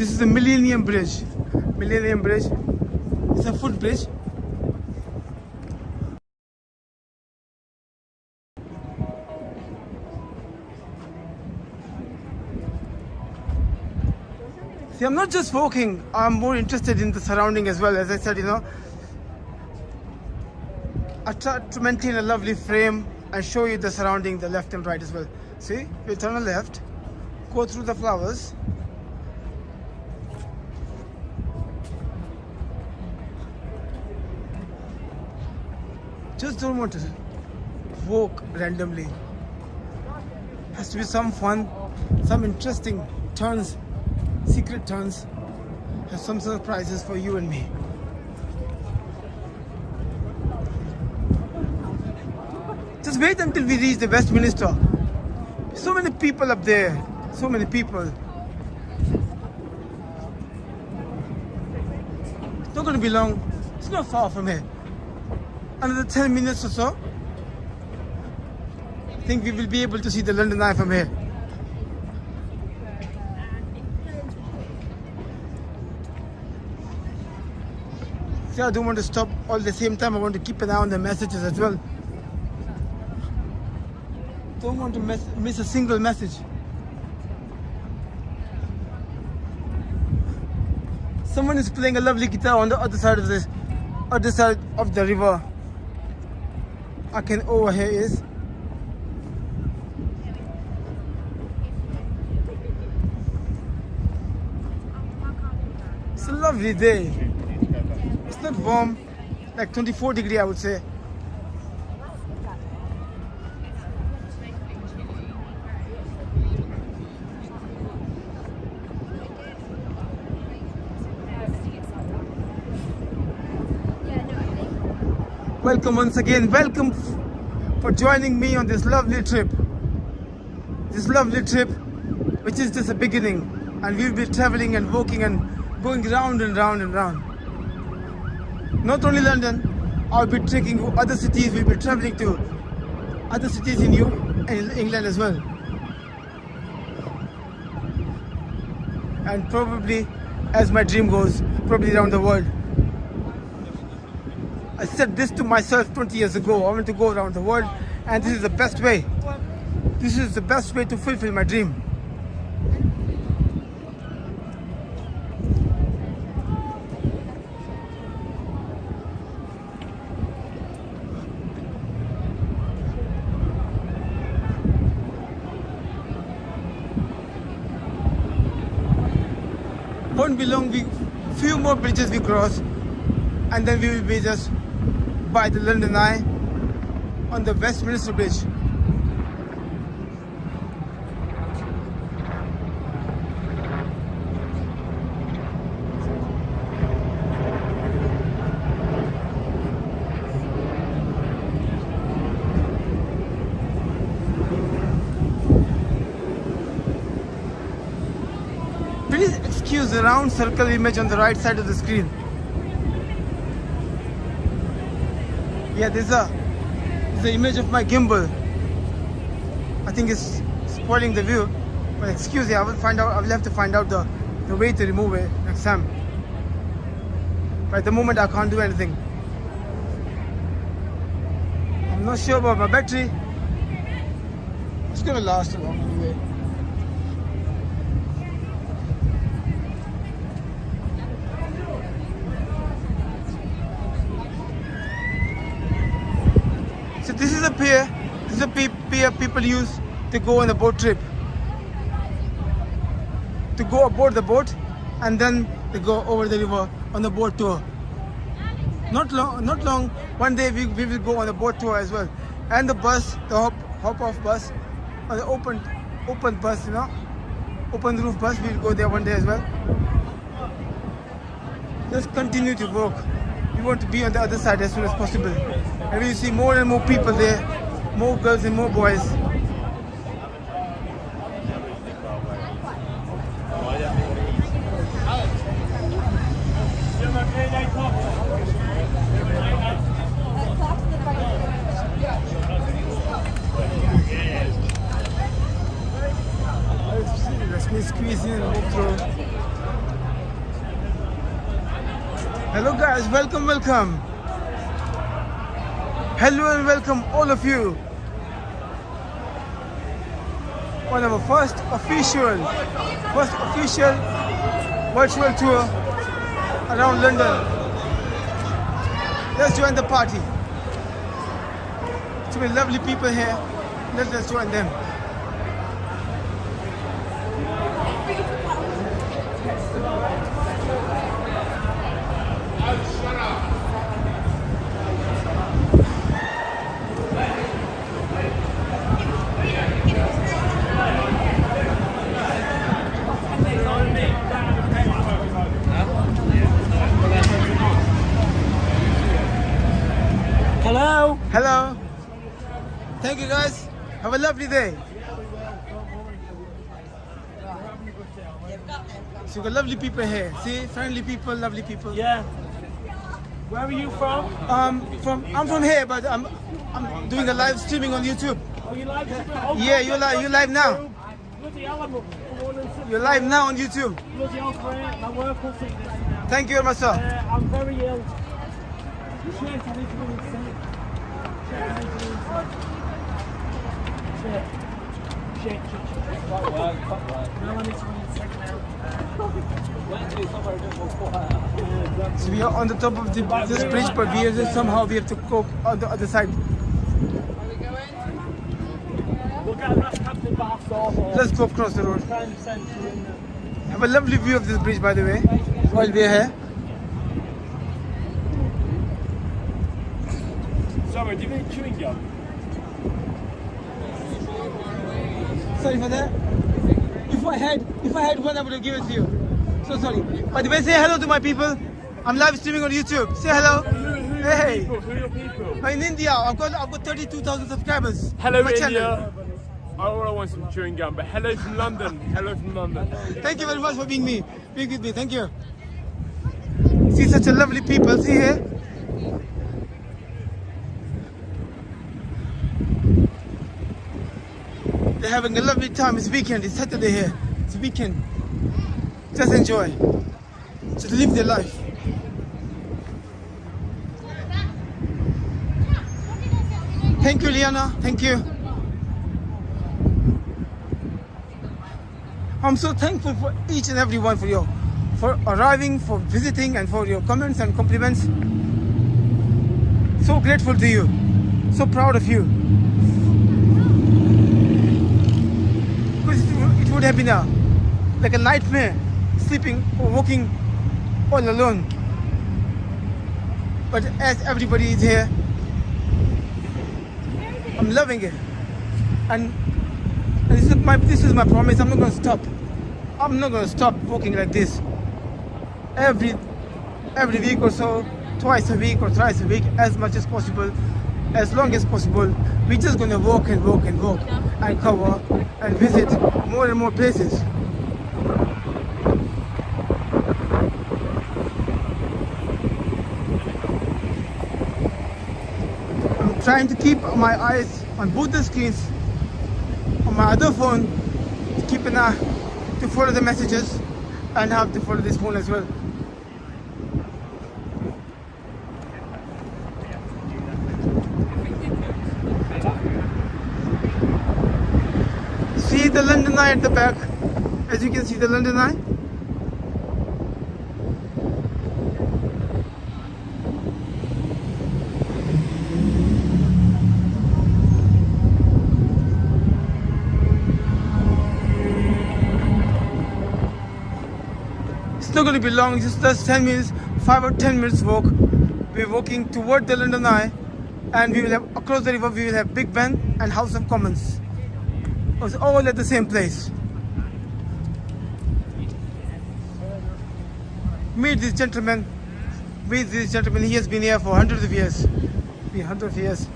This is the Millennium Bridge. Millennium Bridge. It's a footbridge. See, I'm not just walking, I'm more interested in the surrounding as well. As I said, you know, I try to maintain a lovely frame and show you the surrounding, the left and right as well. See, we turn left, go through the flowers. Just don't want to walk randomly. Has to be some fun, some interesting turns, secret turns. Have some surprises for you and me. Just wait until we reach the Westminster. So many people up there. So many people. It's not going to be long. It's not far from here. Another 10 minutes or so. I think we will be able to see the London Eye from here. See, I don't want to stop all the same time. I want to keep an eye on the messages as well. Don't want to miss, miss a single message. Someone is playing a lovely guitar on the other side of this, other side of the river. I can overhear is. It's a lovely day. It's not warm, like 24 degree I would say. Welcome once again. Welcome for joining me on this lovely trip. This lovely trip, which is just a beginning, and we'll be traveling and walking and going round and round and round. Not only London, I'll be taking other cities. We'll be traveling to other cities in, U- in England as well, and probably, as my dream goes, probably around the world. I said this to myself 20 years ago. I want to go around the world, and this is the best way. This is the best way to fulfill my dream. Won't be long. We few more bridges we cross, and then we will be just by the London Eye on the Westminster Bridge. Please excuse the round circle image on the right side of the screen. Yeah, there's a there's image of my gimbal. I think it's spoiling the view. But excuse me, I will find out. I will have to find out the the way to remove it next time. But at the moment, I can't do anything. I'm not sure about my battery. It's gonna last a long anyway. So this is a pier. This is a pe- pier people use to go on a boat trip. To go aboard the boat, and then they go over the river on the boat tour. Not long, not long. One day we, we will go on a boat tour as well, and the bus, the hop hop off bus, or the open open bus, you know, open roof bus. We'll go there one day as well. Just continue to walk. We want to be on the other side as soon as possible. And we see more and more people there, more girls and more boys. Hello guys, welcome, welcome. Hello and welcome all of you. On our first official, first official virtual tour around London. Let's join the party. So many lovely people here. Let us join them. Hello. Hello. Thank you guys. Have a lovely day. So we got lovely people here. See, friendly people, lovely people. Yeah. Where are you from? Um, from I'm from here, but I'm I'm doing a live streaming on YouTube. Oh, you like oh, Yeah, you're live. You're live now. Bloody hell, I'm up for one and six. You're live now on YouTube. Bloody hell, great. My work will take this now. Thank you very much, sir. Uh, I'm very ill. Shit, I need to go and sick. Shit, I need to go and sick. Shit. Fuck I need to now. So we are on the top of the, this bridge, but we are just somehow we have to go on the other side. We'll get a rest captain bath Let's go across the road. try and send you in there. Have a lovely view of this bridge, by the way, while we are here. Sorry, do you need chewing gum? Sorry for that. If I had, if I had one, I would have given it to you. So sorry. By the way, say hello to my people. I'm live streaming on YouTube. Say hello. Who, who Hey. people? Who are your people? I'm in India. I've got, I've got 32,000 subscribers. Hello, My channel. India. I I want some chewing gum, but hello from London. Hello from London. Thank you very much for being me, being with me. Thank you. See such a lovely people. See here. Having a lovely time. It's weekend. It's Saturday here. It's weekend. Just enjoy. Just live their life. Thank you, Liana. Thank you. I'm so thankful for each and every one for your for arriving, for visiting, and for your comments and compliments. So grateful to you. So proud of you. Because would have been a like a nightmare sleeping or walking all alone. But as everybody is here, I'm loving it. And and this is my this is my promise. I'm not gonna stop. I'm not gonna stop walking like this. Every every week or so, twice a week or thrice a week, as much as possible, as long as possible. We're just gonna walk and walk and walk and cover and visit more and more places. I'm trying to keep my eyes on both the screens on my other phone to keep an eye to follow the messages and have to follow this phone as well. See the London Eye at the back. As you can see the London Eye. It's not going to be long, just just 10 minutes, 5 or 10 minutes walk. We're walking toward the London Eye and we will have, across the river, we will have Big Ben and House of Commons. It's all at the same place. Meet this gentleman. Meet this gentleman. He has been here for hundreds of years. Been hundreds of years.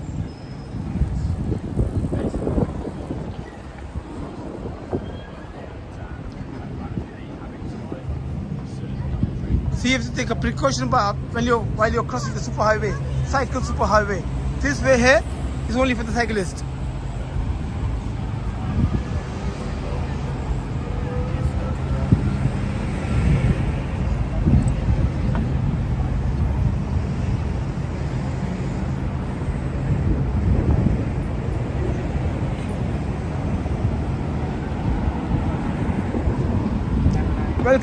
So you have to take a precaution about when you're while you're crossing the superhighway, cycle superhighway. This way here is only for the cyclist.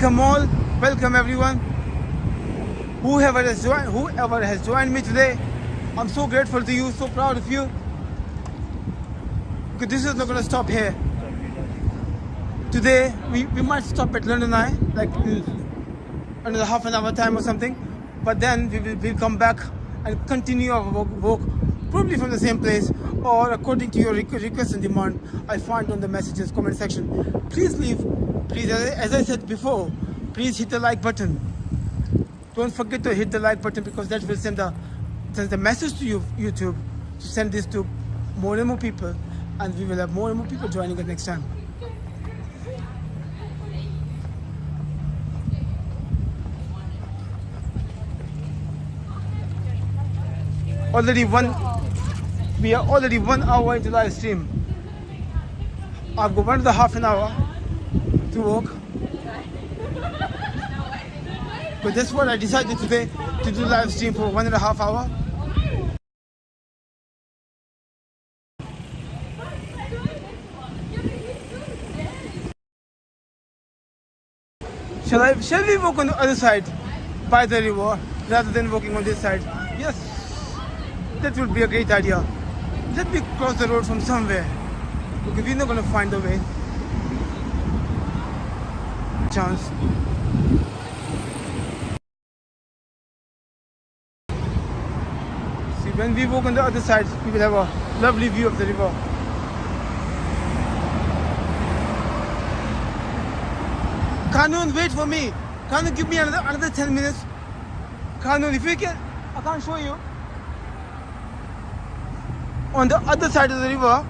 Welcome all. Welcome everyone. Whoever has joined, whoever has joined me today, I'm so grateful to you. So proud of you. Because this is not gonna stop here. Today we, we might stop at London Eye, like another half an hour time or something. But then we will we'll come back and continue our walk probably from the same place or according to your request and demand I find on the messages comment section. Please leave, please as I, said before, please hit the like button. Don't forget to hit the like button because that will send the send the message to you YouTube to send this to more and more people and we will have more and more people joining us next time. already one we are already one hour into live stream i've got one and a half an hour to walk but that's what i decided today to do live stream for one and a half hour shall i shall we walk on the other side by the river rather than walking on this side yes that would be a great idea. Let me cross the road from somewhere. Because we're not gonna find the way. Chance. See, when we walk on the other side, we will have a lovely view of the river. Kanun, wait for me. Kanun, give me another another 10 minutes. Kanun, if you can, I can't show you on the other side of the river,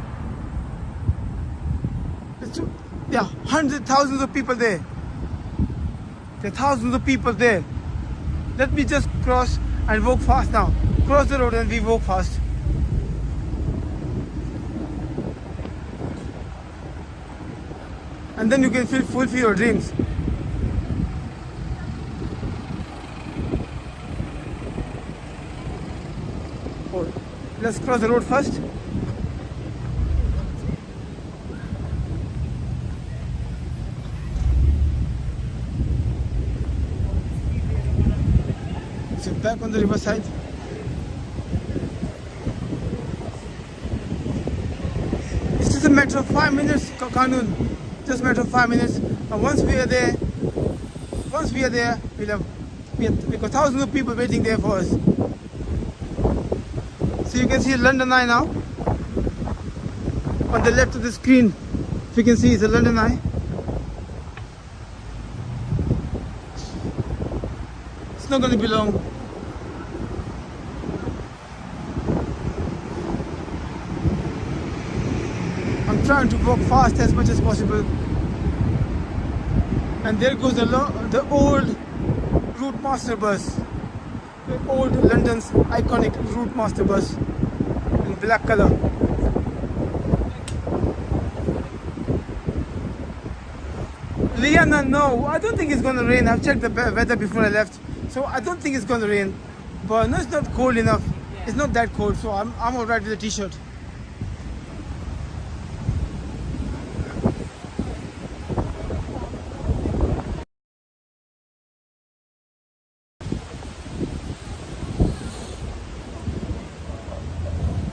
there are hundreds, thousands of people there. There are thousands of people there. Let me just cross and walk fast now. Cross the road and we walk fast. And then you can feel, fulfill your dreams. Let's cross the road first. So back on the riverside. It's just a matter of five minutes, Kanun. Just a matter of five minutes. And once we are there, once we are there, we'll have we have, we got thousands of people waiting there for us. So you can see London Eye now. On the left of the screen, if you can see, it's a London Eye. It's not going to be long. I'm trying to walk fast as much as possible. And there goes the, the old Routemaster bus. The old London's iconic Routemaster bus in black color. Liana, no, I don't think it's gonna rain. I've checked the weather before I left, so I don't think it's gonna rain. But no, it's not cold enough. It's not that cold, so I'm I'm alright with a t-shirt.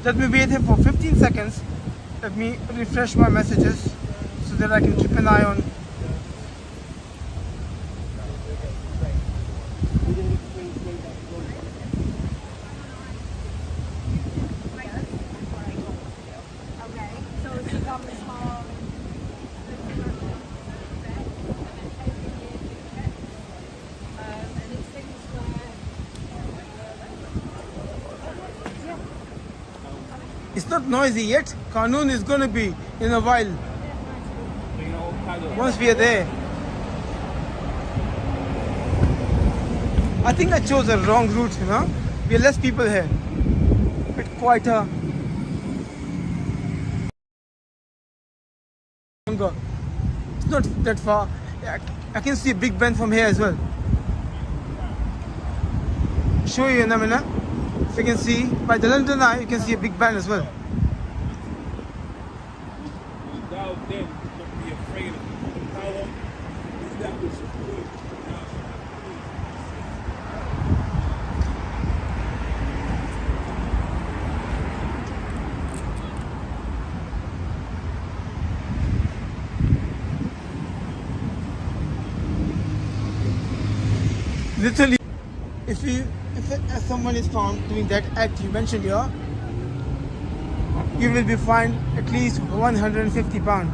Let me wait here for 15 seconds. Let me refresh my messages so that I can keep an eye on. Okay. So it's become a small. Um, and it's things where It's not noisy yet. Kanun is gonna be in a while. Once we are there. I think I chose a wrong route, you know. We are less people here. Bit quieter. It's not that far. I can see a Big Ben from here as well. Show you in a minute. You can see by the London Eye, you can see a Big Ben as well. Thou then not be afraid of the power, Literally, if you if uh, someone is found doing that act you mentioned here, you will be fined at least 150 pound.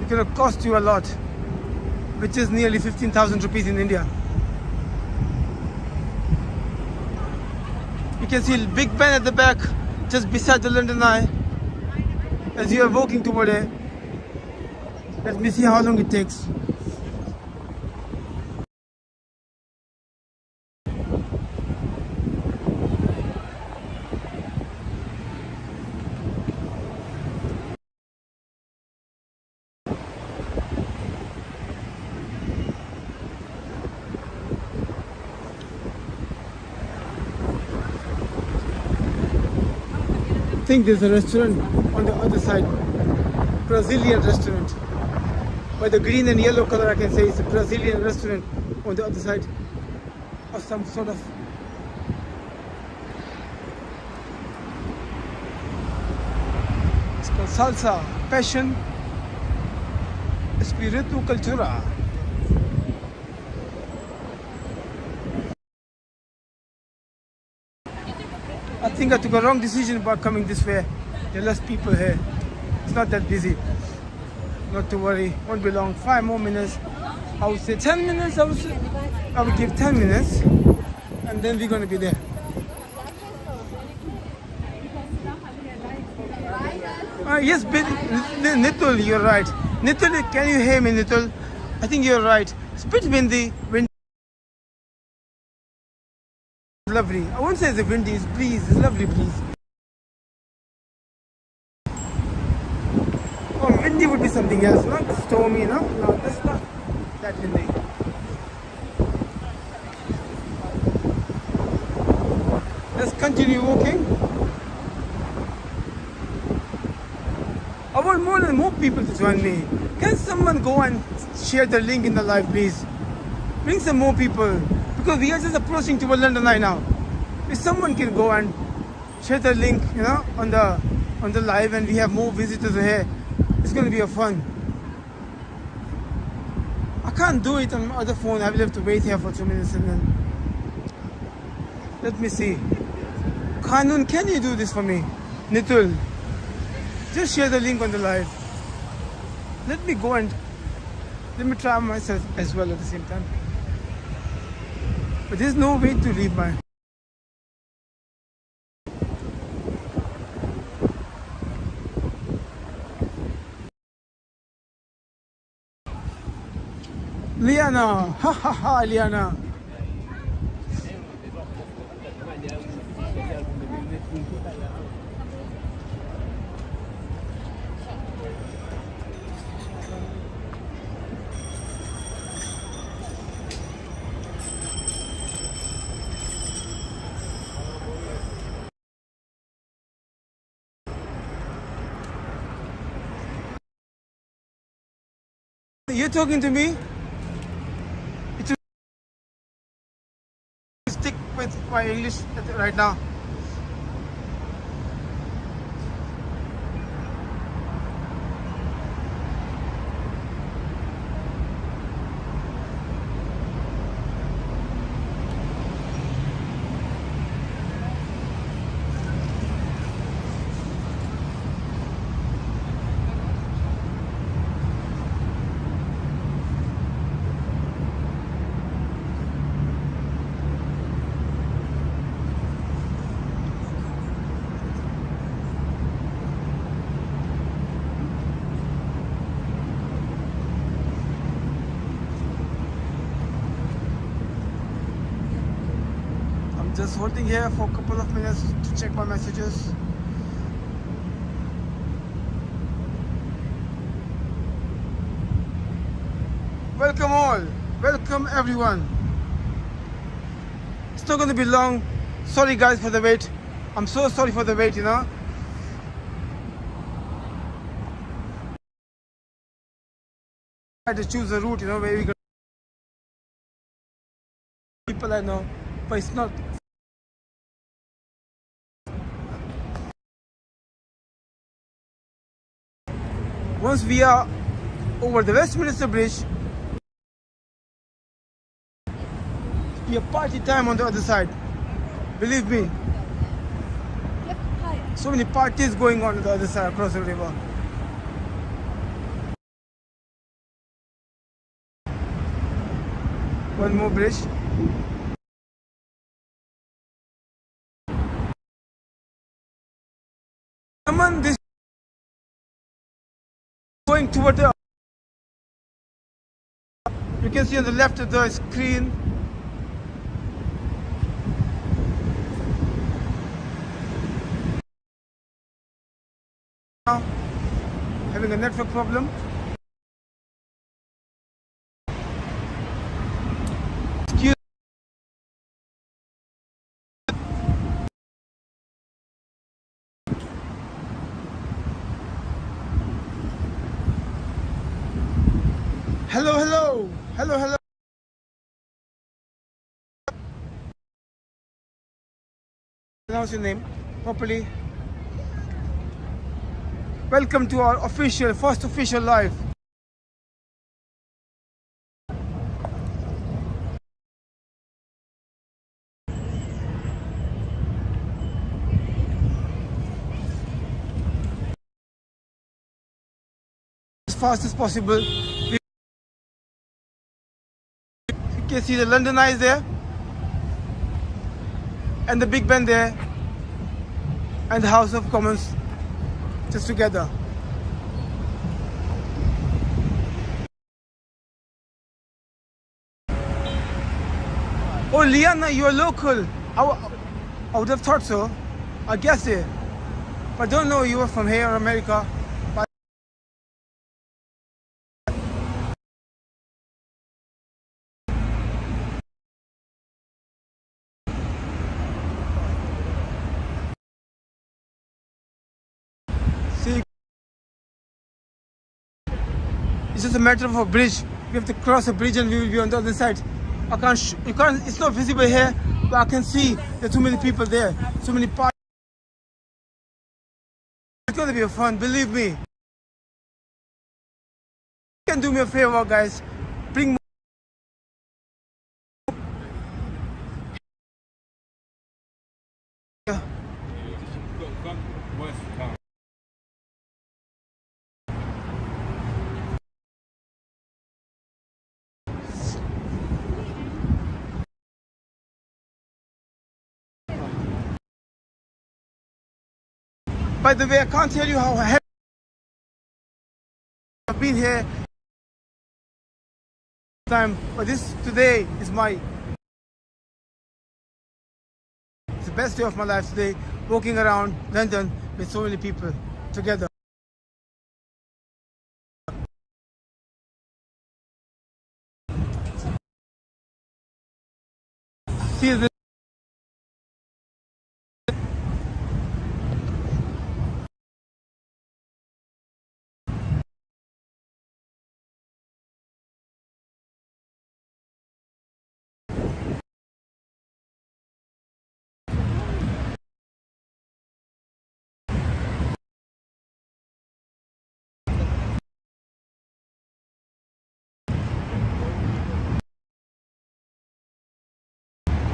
It will cost you a lot, which is nearly 15,000 rupees in India. You can see Big Ben at the back, just beside the London Eye, as you are walking toward it. Let me see how long it takes. Think there's a restaurant on the other side. Brazilian restaurant. By the green and yellow color I can say it's a Brazilian restaurant on the other side. Or some sort of It's called salsa, passion, espiritu cultura. I think I took a wrong decision about coming this way. There are less people here. It's not that busy. Not to worry. Won't be long. Five more minutes. I would say 10 minutes. I would, say, I would give 10 minutes. And then we're going to be there. Uh, yes, Nitul, you're right. Nitul, can you hear me, Nitul? I think you're right. It's a bit windy. Wind lovely. I won't say it's a windy, it's breeze. It's lovely breeze. Oh, windy would be something else, not stormy, no? No, that's not that windy. Let's continue walking. I want more and more people to join me. Can someone go and share the link in the live, please? Bring some more people because we are just approaching to London Eye now. If someone can go and share the link, you know, on the on the live, and we have more visitors here, it's going to be a fun. I can't do it on my other phone. I will have to wait here for two minutes and then. Let me see. Kanun, can you do this for me? Nitul, just share the link on the live. Let me go and let me try myself as well at the same time. But there's no way to leave my. Liana, ha ha ha, Liana. You're talking to me? Stick with my English right now. I'm just holding here for a couple of minutes to check my messages. Welcome all. Welcome everyone. It's not going to be long. Sorry guys for the wait. I'm so sorry for the wait, you know. try to choose a route, you know, where we can people I know, but it's not. Once we are over the Westminster Bridge, we have party time on the other side. Believe me, so many parties going on on the other side across the river. One more bridge. Going toward the you can see on the left of the screen having a network problem. Excuse Hello, hello, hello, hello. Announce your name properly. Welcome to our official, first official live. As fast as possible. You can see the London Eye is there, and the Big Ben there, and the House of Commons just together. Oh, Liana, you're local. I, I would have thought so. I guess it. But I don't know you were from here or America. But See, it's just a matter of a bridge. We have to cross a bridge and we will be on the other side. I can't, you can't, it's not visible here, but I can see there are too many people there, so many parties. It's gonna be fun, believe me. You can do me a favor, guys. Bring more. By the way, I can't tell you how happy I've been here. Time, but this today is my it's the best day of my life today. Walking around London with so many people together.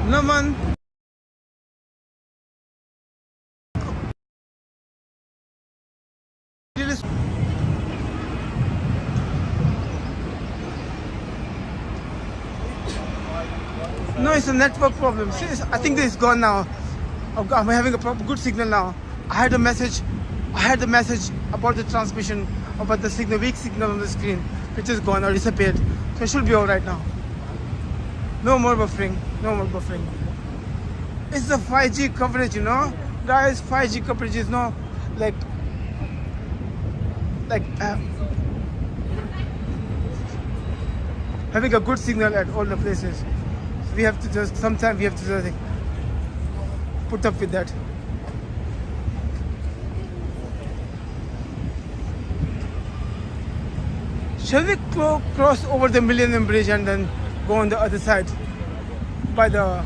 No man. No, it's a network problem. It's- I think this is gone now. Oh, Got- I'm having a good signal now. I had a message. I had the message about the transmission, about the signal, weak signal on the screen, which is gone or disappeared. So it should be all right now. No more buffering. No more buffering. It's the 5G coverage, you know, guys. 5G coverage is not like like uh, having a good signal at all the places. We have to just sometimes we have to just like, put up with that. Shall we cross over the Millennium Bridge and then go on the other side by the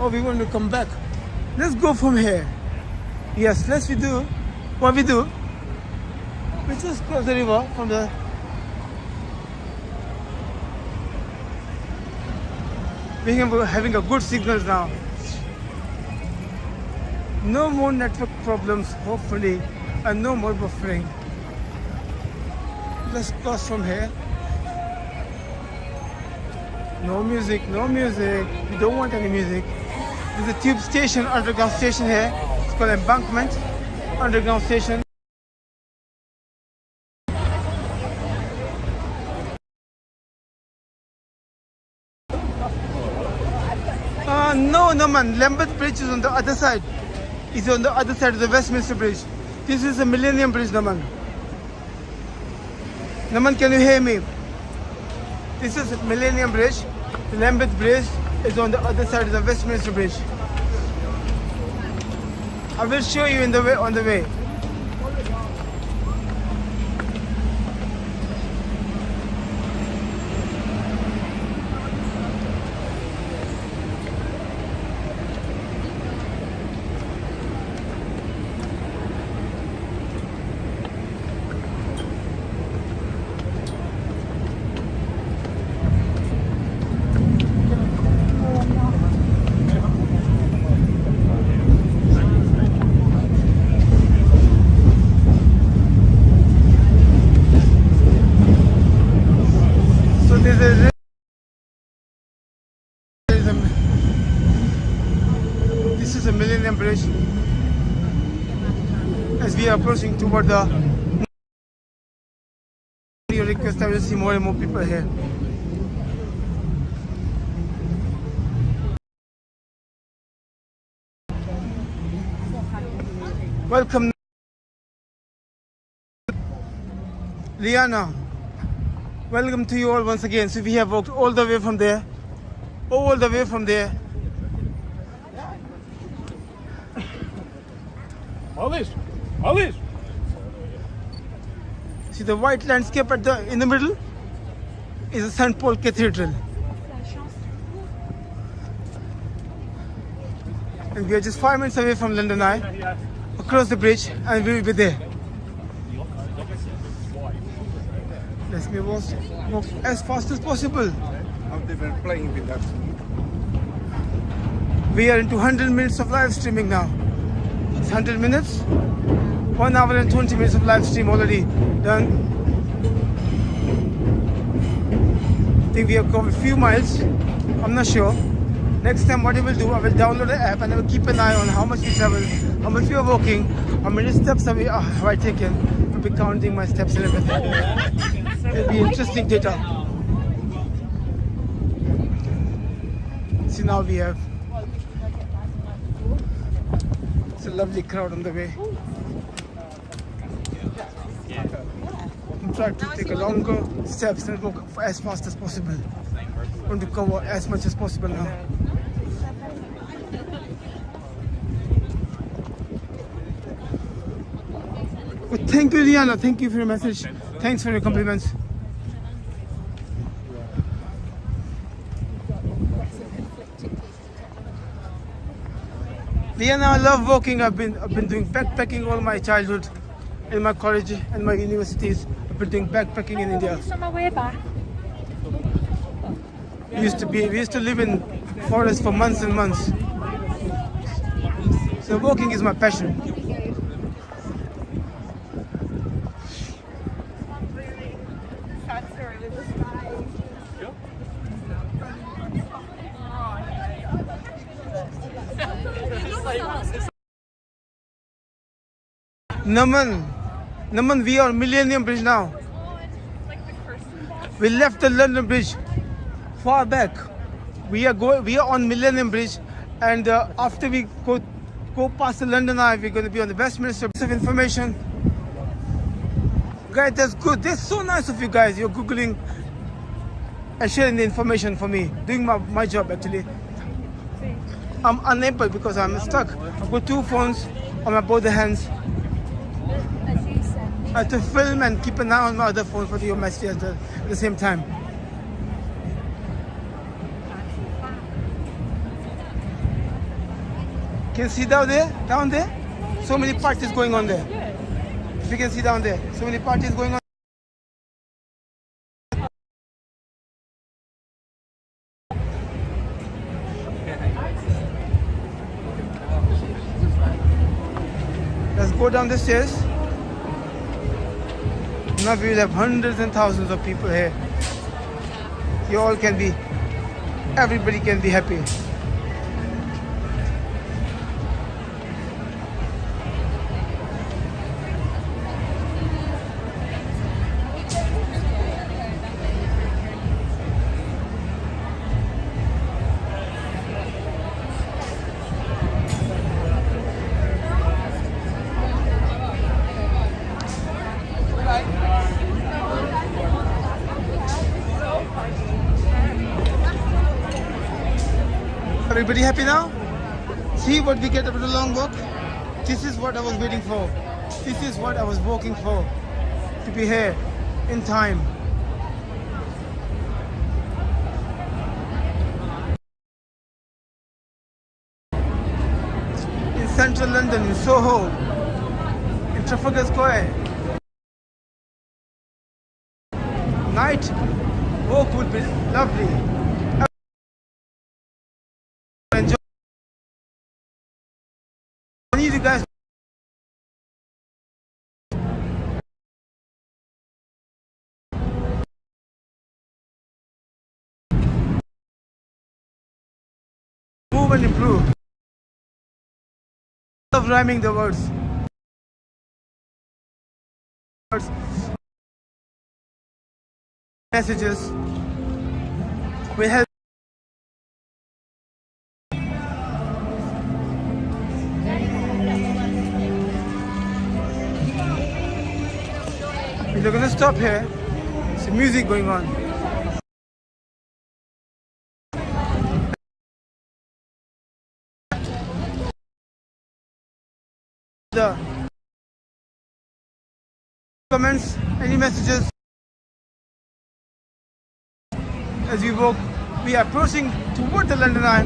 Oh, we want to come back. Let's go from here. Yes, let's we do. What we do? We just cross the river from the. We are having a good signals now. No more network problems, hopefully, and no more buffering. Let's cross from here. No music, no music. We don't want any music. There's a tube station, underground station here. It's called Embankment Underground Station. Uh, no, no man. Lambeth Bridge is on the other side. It's on the other side of the Westminster Bridge. This is the Millennium Bridge, Naman. Naman, can you hear me? This is Millennium Bridge. The Lambeth Bridge is on the other side of the Westminster Bridge. I will show you in the way on the way. So there's a there's a this is a Millennium Bridge. As we are approaching toward the you request I will see more and more people here. Welcome Liana. Welcome to you all once again. So we have walked all the way from there, all the way from there. Alice, Alice. See the white landscape at the in the middle is the St. Paul Cathedral. And we are just five minutes away from London Eye, across the bridge, and we will be there. Let's be walk, walk as fast as possible. How they were playing with that. We are into 100 minutes of live streaming now. It's 100 minutes, 1 hour and 20 minutes of live stream already done. I think we have covered a few miles. I'm not sure. Next time, what I will do, I will download the app and I will keep an eye on how much we travel, how much we are walking, how many steps have, we, uh, have I taken. I'll be counting my steps and everything. It'll be interesting data. See, now we have It's a lovely crowd on the way. I'm to take a longer steps and walk as fast as possible. I want to cover as much as possible now. Well, thank you, Liana. Thank you for your message. Thanks for your compliments. Liana, I love walking. I've been I've been doing backpacking all my childhood, in my college and my universities. Doing backpacking in India. We used to be we used to live in forest for months and months. So walking is my passion. Naman, Naman, we are Millennium Bridge now. We left the London Bridge far back. We are going. We are on Millennium Bridge, and uh, after we go go past the London Eye, we're going to be on the Westminster. Piece of information, guys. That's good. That's so nice of you guys. You're googling and sharing the information for me, doing my, my job actually. I'm unable because I'm stuck. I've got two phones on my both hands. Have to film and keep an eye on my other phone for your messages at the, the same time. Can you see down there? Down there? So many parties going on there. If you can see down there, so many parties going on. Let's go down the stairs. Now we will have hundreds and thousands of people here. You all can be, everybody can be happy. We get after the long walk? This is what I was waiting for. This is what I was working for. To be here in time. In central London, in Soho, in Trafalgar Square. Night walk would be lovely. Move and improve. Love rhyming the words. Messages. We help. We're gonna stop here. Some music going on. The comments, any messages? As we walk, we are approaching toward the London Eye.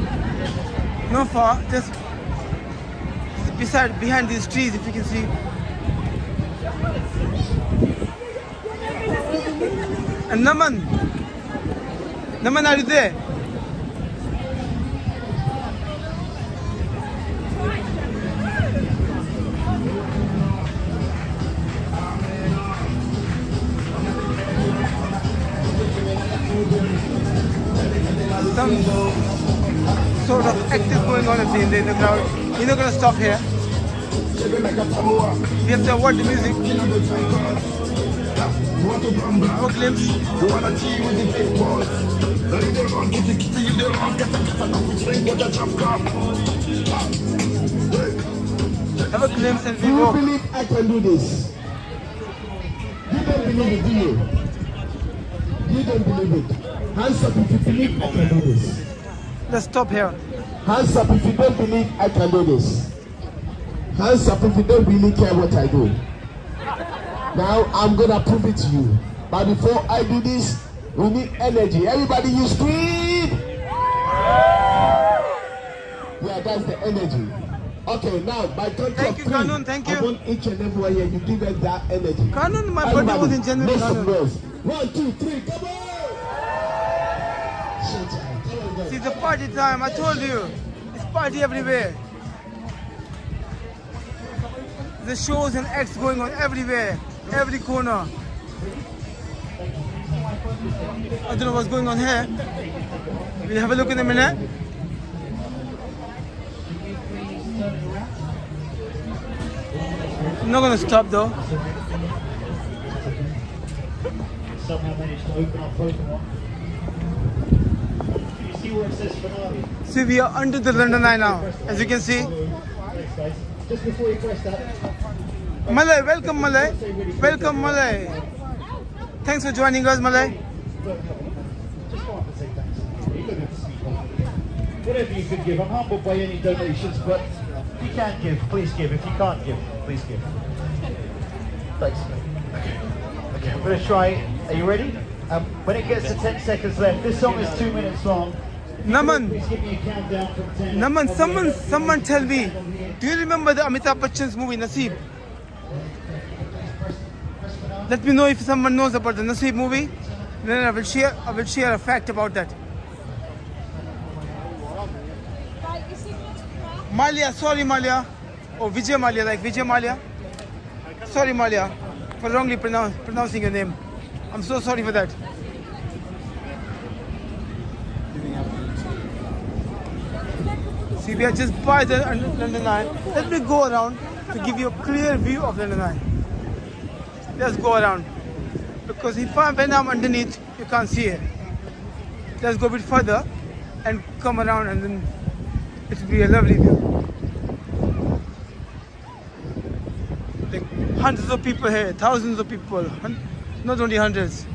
No far, just beside, behind these trees, if you can see. And Naman, Naman, are you there? Some sort of act is going on in the, in the crowd. You're not gonna stop here. We have to avoid the music. For glimpse. Have a glimpse and Do we you walk. believe I can do this? You don't believe it, do you? You don't believe it. Hands up if you believe I can do this. Let's stop here. Hands up if you don't believe I can do this. Hands up if you don't really care what I do. Now I'm gonna prove it to you. But before I do this, we need energy. Everybody, you scream! Yeah, that's the energy. Okay, now by count Thank of you, three, Kanun, thank you. I want each and every one here to give us that energy. Kanun, my birthday was in Make some noise. One, two, three, come on! See, it's a party time. I told you. It's party everywhere. The shows and acts going on everywhere, every corner. I don't know what's going on here. We'll have a look in a minute. I'm not gonna stop though. Somehow managed to open up Pokemon. You see where it says finale? See, we are under the London Eye now, as you can see. Thanks, guys. Just before you press that, Malay, welcome Malay. Welcome Malay. Thanks for joining us, Malay. just go up and say thanks. You don't have to speak whatever you can give. I'm humbled by any donations, but if you can give, please give. If you can't give, please give. Thanks. Okay, I'm going to try. Are you ready? Um, when it gets to 10 seconds left, this song is two minutes long. Naman, Please give me a countdown from 10. Naman, someone, someone tell me, do you remember the Amitabh Bachchan's movie Naseeb? Let me know if someone knows about the Naseeb movie. Then I will share, I will share a fact about that. Right, you see what's crap? Malia, sorry Malia, or Vijay Mallya, like Vijay Mallya. Sorry Malia, for wrongly pronounce, pronouncing your name. I'm so sorry for that. See, we are just by the London Eye. Let me go around to give you a clear view of London Eye. Let's go around. Because if I, when I'm underneath, you can't see it. Let's go a bit further and come around and then it will be a lovely view. Like hundreds of people here, thousands of people, not only hundreds,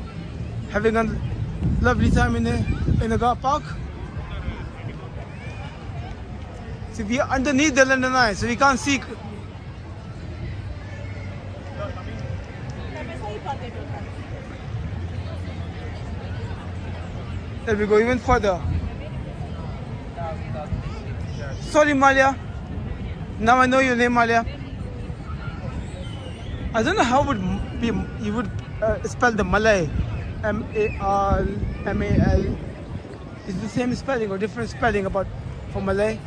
having a lovely time in the in the park. See, we are underneath the London Eye, so we can't see. Let me go even further. Sorry, Malia. Now I know your name, Malia. I don't know how would be you would uh, spell the Malay. M A R M A L. Is the same spelling or different spelling about for Malay?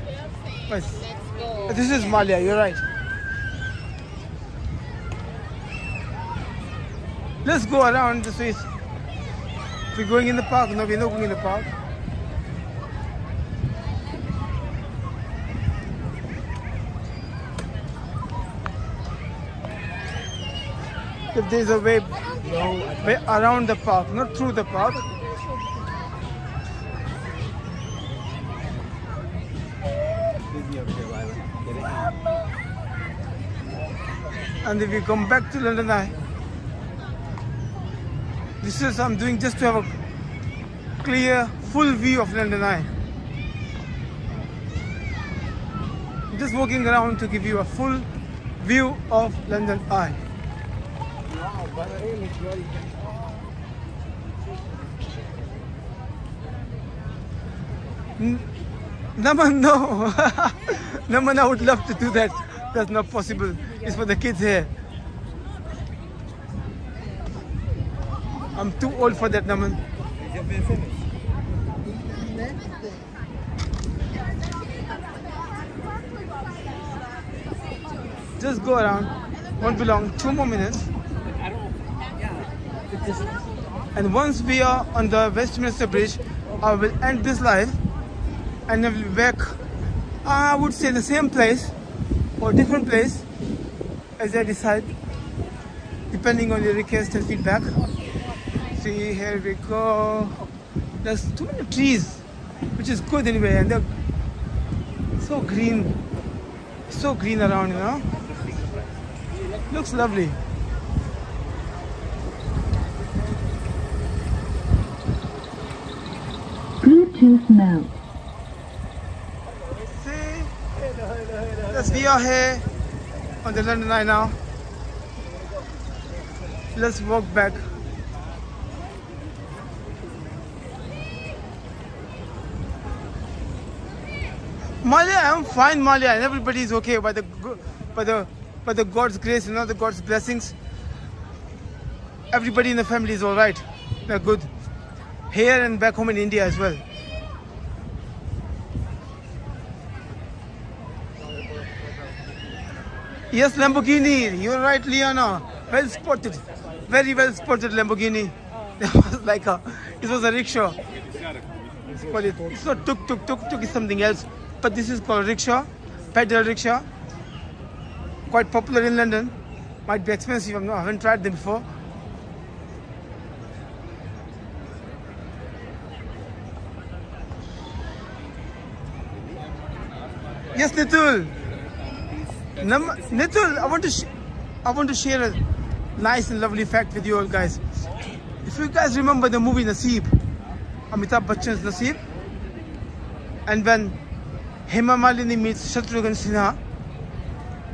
Yes. This is Malia. You're right. Let's go around this way. We're going in the park. No, we're not going in the park. If there's a way around the park, not through the park. And if you come back to London Eye, this is I'm doing just to have a clear, full view of London Eye. I'm just walking around to give you a full view of London Eye. N- Naman, no. Naman, I would love to do that. That's not possible. It's for the kids here. I'm too old for that, Naman. Just go around. Won't be long. Two more minutes. And once we are on the Westminster Bridge, I will end this live and I will be back. I would say the same place or different place as I decide, depending on your request and feedback. See, here we go. There's too many trees, which is good anyway, and they're so green, so green around, you know. Looks lovely. Bluetooth mode. See? Yes, we are here on the London Eye now. Let's walk back. Malia, I'm fine, Malia, and everybody is okay by the by the by the God's grace, you know, the God's blessings. Everybody in the family is all right. They're good. Here and back home in India as well. Yes, Lamborghini. You're right, Liana. Well spotted. Very well spotted Lamborghini. It was like a, it was a rickshaw. Well, it, it's not tuk tuk tuk tuk is something else, but this is called rickshaw, pedal rickshaw. Quite popular in London. Might be expensive. Not, I haven't tried them before. Yes, Nitul. Nam- Nitul, I want to I want to share a nice and lovely fact with you all guys. If you guys remember the movie Naseeb, Amitabh Bachchan's Naseeb, and when Hema Malini meets Shatrughan Sinha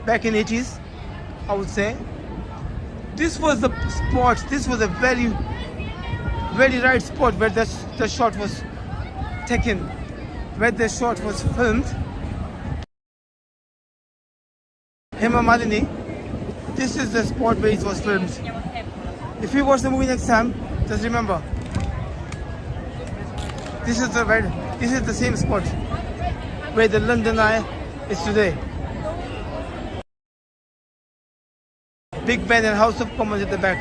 back in 80s, I would say. This was the spot, this was a very, very right spot where the, the shot was taken, where the shot was filmed. Hema Malini, this is the spot where it was filmed. If you watch the movie next time, just remember, this is the right, this is the same spot where the London Eye is today. Big Ben and House of Commons at the back.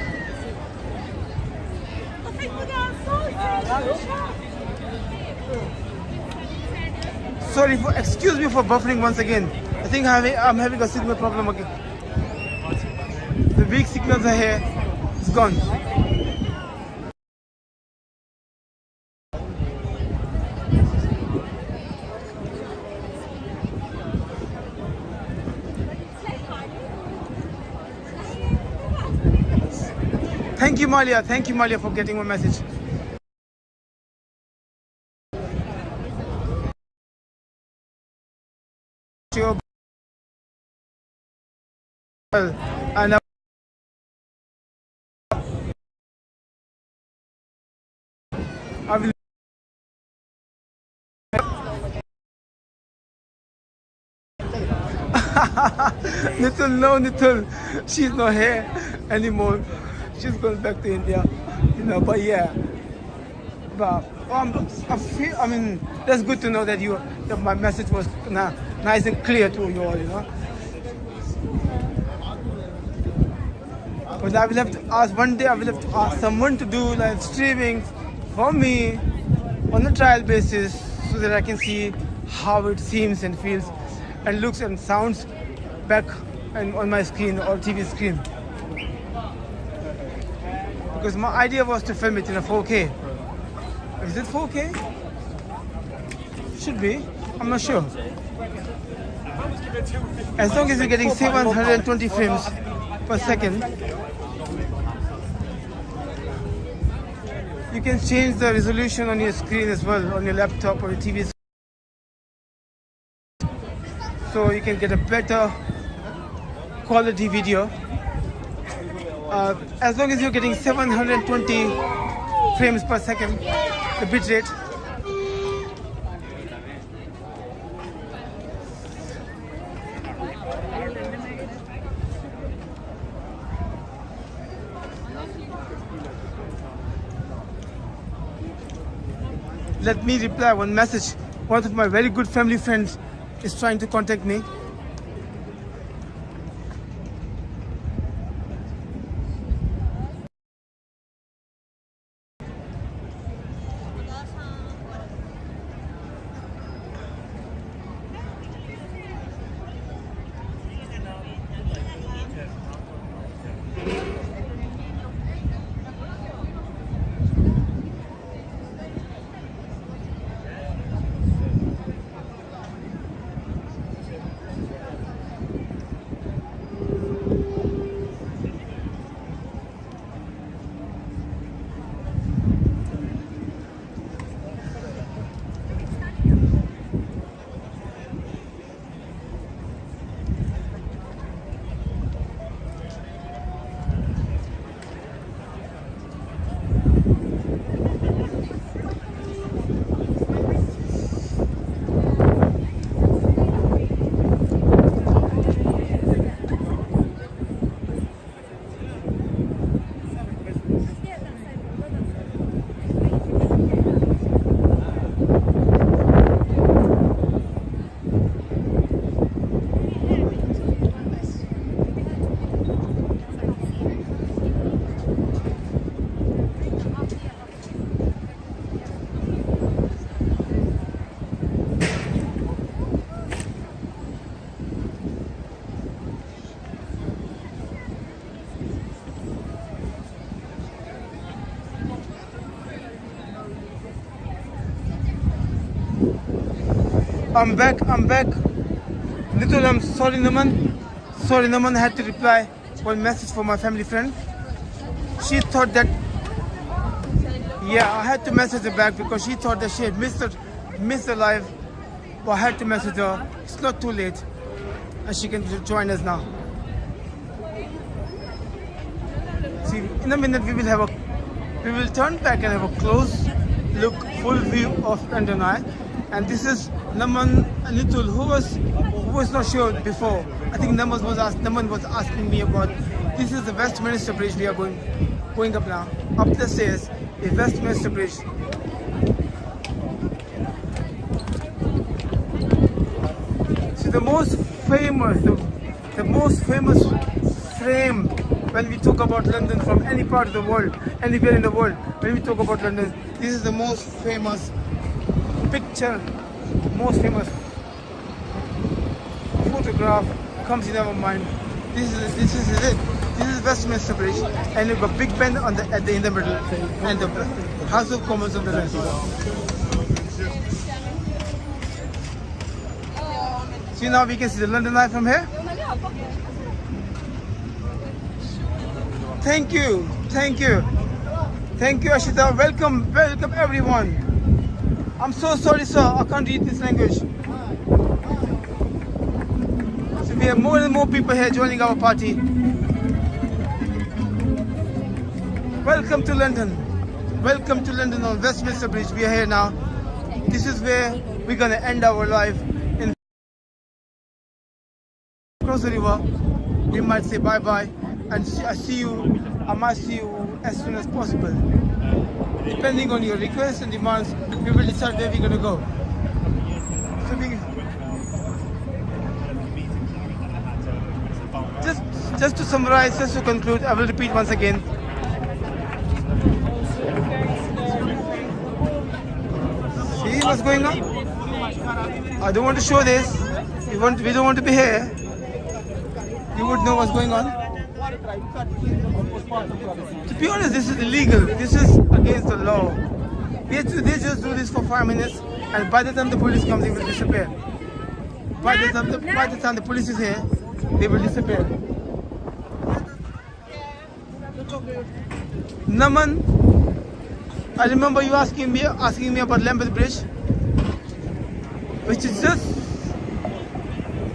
Sorry for, excuse me for buffering once again. I think I'm having, a signal problem again. The weak signals are here. It's gone. Thank you, Malia. Thank you, Malia, for getting my message. And I will. Nitul, no, Nitul, she's not here anymore. She's going back to India, you know. But yeah, but um, I feel. I mean, that's good to know that you that my message was nice and clear to you all, you know. But I will have to ask one day. I will have to ask someone to do live streaming for me on a trial basis, so that I can see how it seems and feels, and looks and sounds back and on my screen or TV screen because my idea was to film it in a 4K. Is it 4K? Should be. I'm not sure. As long as you're getting 720 frames per second, you can change the resolution on your screen as well, on your laptop or your TV. So you can get a better quality video. Uh, as long as you're getting 720 frames per second, the bit Let me reply one message. One of my very good family friends is trying to contact me. I'm back, I'm back. Little, I'm sorry, Naman. Sorry, Naman had to reply one message for my family friend. She thought that, yeah, I had to message her back because she thought that she had missed the, missed the live but I had to message her. It's not too late, and she can join us now. See, in a minute we will have a, we will turn back and have a close look, full view of Eye, and this is Naman Nitul, who was, who was not sure before. I think Naman was asked, Naman was asking me about. This is the Westminster Bridge we are going, going up now. Up the stairs, the Westminster Bridge. See the most famous, the, the most famous frame when we talk about London from any part of the world, anywhere in the world, when we talk about London, this is the most famous picture, most famous photograph comes in our mind. This is this is it. This is Westminster Bridge, and you've got Big Ben on the at the in the middle, and the House of Commons on the left. See now we can see the London Eye from here. Thank you, thank you, thank you, Ashita. Welcome, welcome everyone. I'm so sorry, sir. I can't read this language. So we have more and more people here joining our party. Welcome to London. Welcome to London on Westminster Bridge. We are here now. This is where we're gonna end our life in across the river. We might say bye bye and I see you. I might see you as soon as possible. Depending on your requests and demands, we will decide where we're gonna go. So we, just, just to summarize, just to conclude, I will repeat once again. See what's going on? I don't want to show this. We want, we don't want to be here. You would know what's going on. To be honest, this is illegal. This is against the law. They, they just do this for five minutes, and by the time the police comes, they will disappear. By the time the, by the, time the police is here, they will disappear. Naman, I remember you asking me asking me about Lambeth Bridge, which is just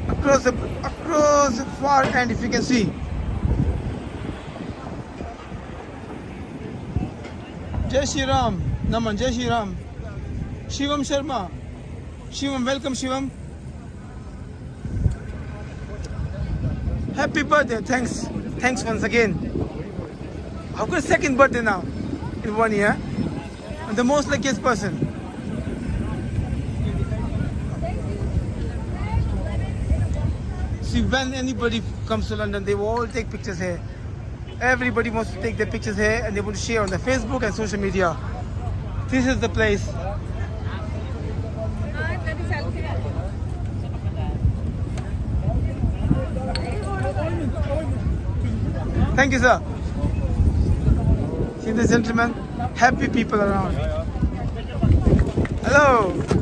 across the across the far end, if you can see. Jai Shri Ram, Naman, Jai Shri Ram. Shivam Sharma. Shivam, welcome Shivam. Happy birthday, thanks. Thanks once again. I've got a second birthday now in one year. I'm the most luckiest person. See, when anybody comes to London, they will all take pictures here. Everybody wants to take their pictures here and they want to share on their Facebook and social media. This is the place. Thank you, sir. See the gentlemen? Happy people around. Hello.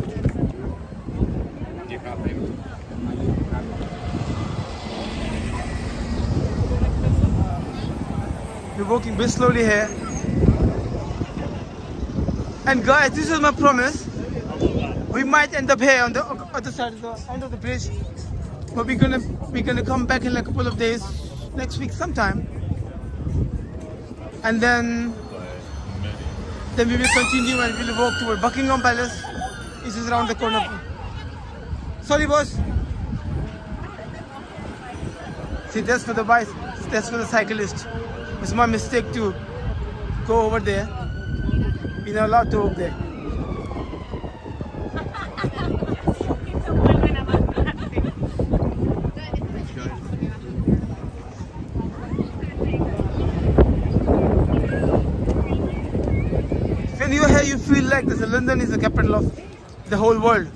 Walking very slowly here. And guys, this is my promise. We might end up here on the other side of the end of the bridge. But we're gonna we're gonna come back in like a couple of days, next week sometime. And then then we will continue and we'll walk toward Buckingham Palace. This is around the corner. Sorry boss. See that's for the bike that's for the cyclist. It's my mistake to go over there. We're not allowed to over there. When you're here, you feel like this. London is the capital of the whole world.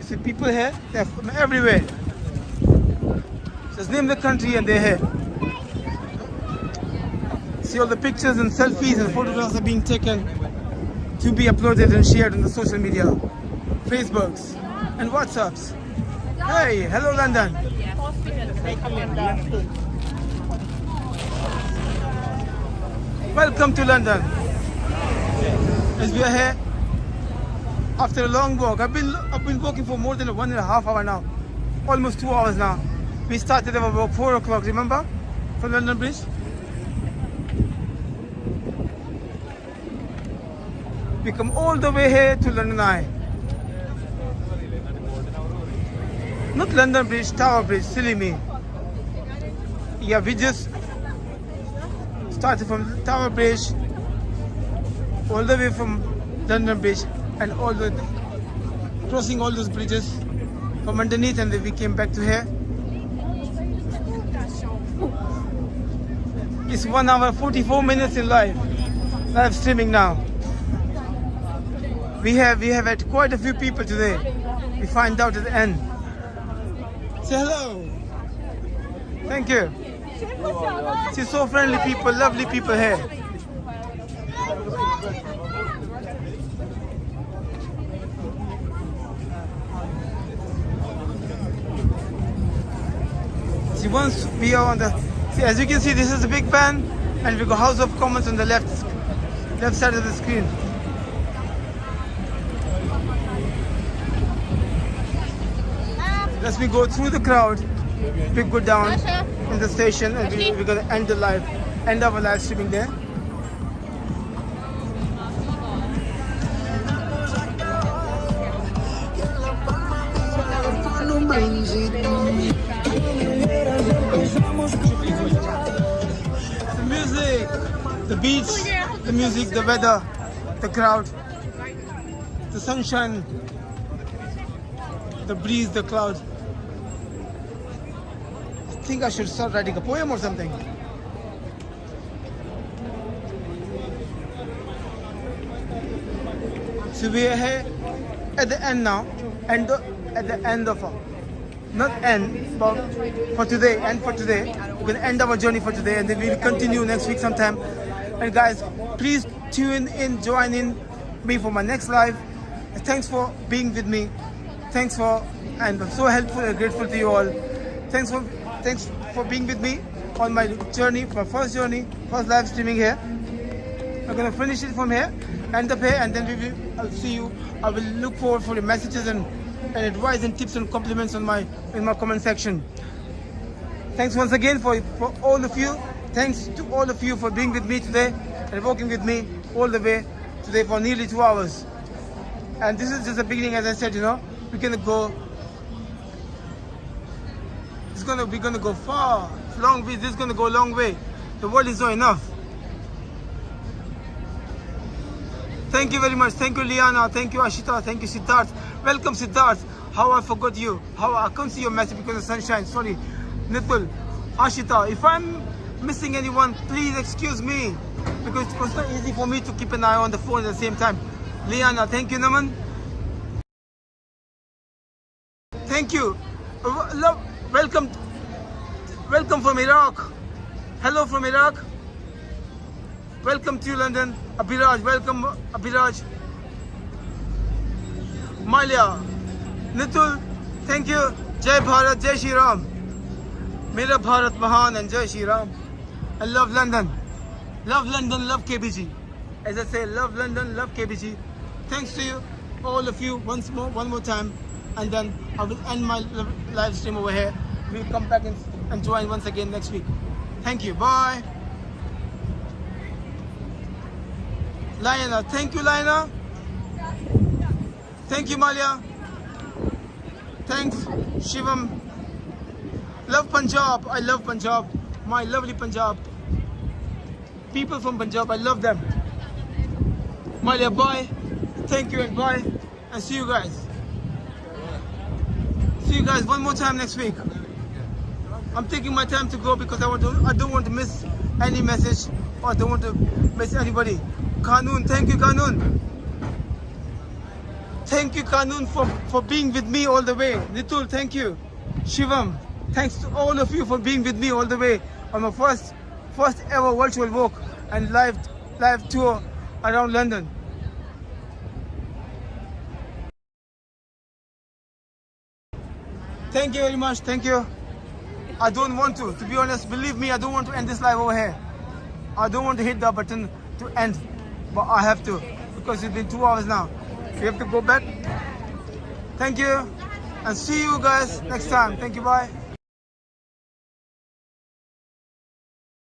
See people here, they're from everywhere. Just name the country and they're here. See all the pictures and selfies and photographs are being taken to be uploaded and shared on the social media, Facebooks and WhatsApps. Hey, hello London. Welcome to London. As we are here, after a long walk. I've been I've been walking for more than one and a half hour now, almost two hours now. We started at about four o'clock. Remember, from London Bridge. We come all the way here to London Eye. Not London Bridge, Tower Bridge. Silly me. Yeah, we just started from Tower Bridge all the way from London Bridge and all the crossing all those bridges from underneath and then we came back to here. It's one hour 44 minutes in live live streaming now. We have we have had quite a few people today. We find out at the end. Say hello. Thank you. See so friendly people, lovely people here. See, once we are on the, see, as you can see, this is the Big Ben, and we go House of Commons on the left, left side of the screen. As we go through the crowd, we go down in the station, and we, we're gonna end the live, end our live streaming there. The music, the beach, the music, the weather, the crowd, the sunshine, the breeze, the cloud. Think I should start writing a poem or something. So we are here at the end now, and the, at the end of not end, but for today, and for today. We're gonna end our journey for today, and then we'll continue next week sometime. And guys, please tune in, join in me for my next live. Thanks for being with me. Thanks for, and I'm so helpful and grateful to you all. Thanks for, thanks for being with me on my journey, my first journey, first live streaming here. I'm gonna finish it from here, end up here, and then we will. I'll see you. I will look forward for your messages and, and advice and tips and compliments on my in my comment section. Thanks once again for for all of you. Thanks to all of you for being with me today and walking with me all the way today for nearly two hours. And this is just the beginning, as I said. You know, we're gonna go. It's gonna we're gonna go far, long way. This is gonna go a long way. The world is not enough. Thank you very much. Thank you, Liana. Thank you, Ashita. Thank you, Siddharth. Welcome, Siddharth. How I forgot you. How I can't see your message because of sunshine. Sorry. Nitul, Ashita. If I'm missing anyone, please excuse me. Because it was not easy for me to keep an eye on the phone at the same time. Liana, thank you, Naman. Thank you. Uh, Love, welcome. Welcome from Iraq. Hello from Iraq. Welcome to London. Abiraj, welcome Abiraj. Malia, Nitul, thank you. Jai Bharat, Jai Shri Ram. Mera Bharat Mahan and Jai Shri Ram. I love London. Love London, love KBG. As I say, love London, love KBG. Thanks to you, all of you, once more, one more time. And then I will end my live stream over here. We'll come back and, and join once again next week. Thank you. Bye. Liana, thank you, Liana. Thank you, Malia. Thanks, Shivam. Love Punjab. I love Punjab. My lovely Punjab. People from Punjab, I love them. Malia, bye. Thank you and bye. And see you guys. See you guys one more time next week. I'm taking my time to go because I want to. I don't want to miss any message or I don't want to miss anybody. Kanun, thank you, Kanun. Thank you, Kanun, for, for being with me all the way. Nitul, thank you. Shivam, thanks to all of you for being with me all the way on my first first ever virtual walk and live live tour around London. Thank you very much. Thank you. I don't want to. To be honest, believe me, I don't want to end this live over here. I don't want to hit the button to end, but I have to because it's been two hours now. We have to go back. Thank you. And see you guys next time. Thank you. Bye.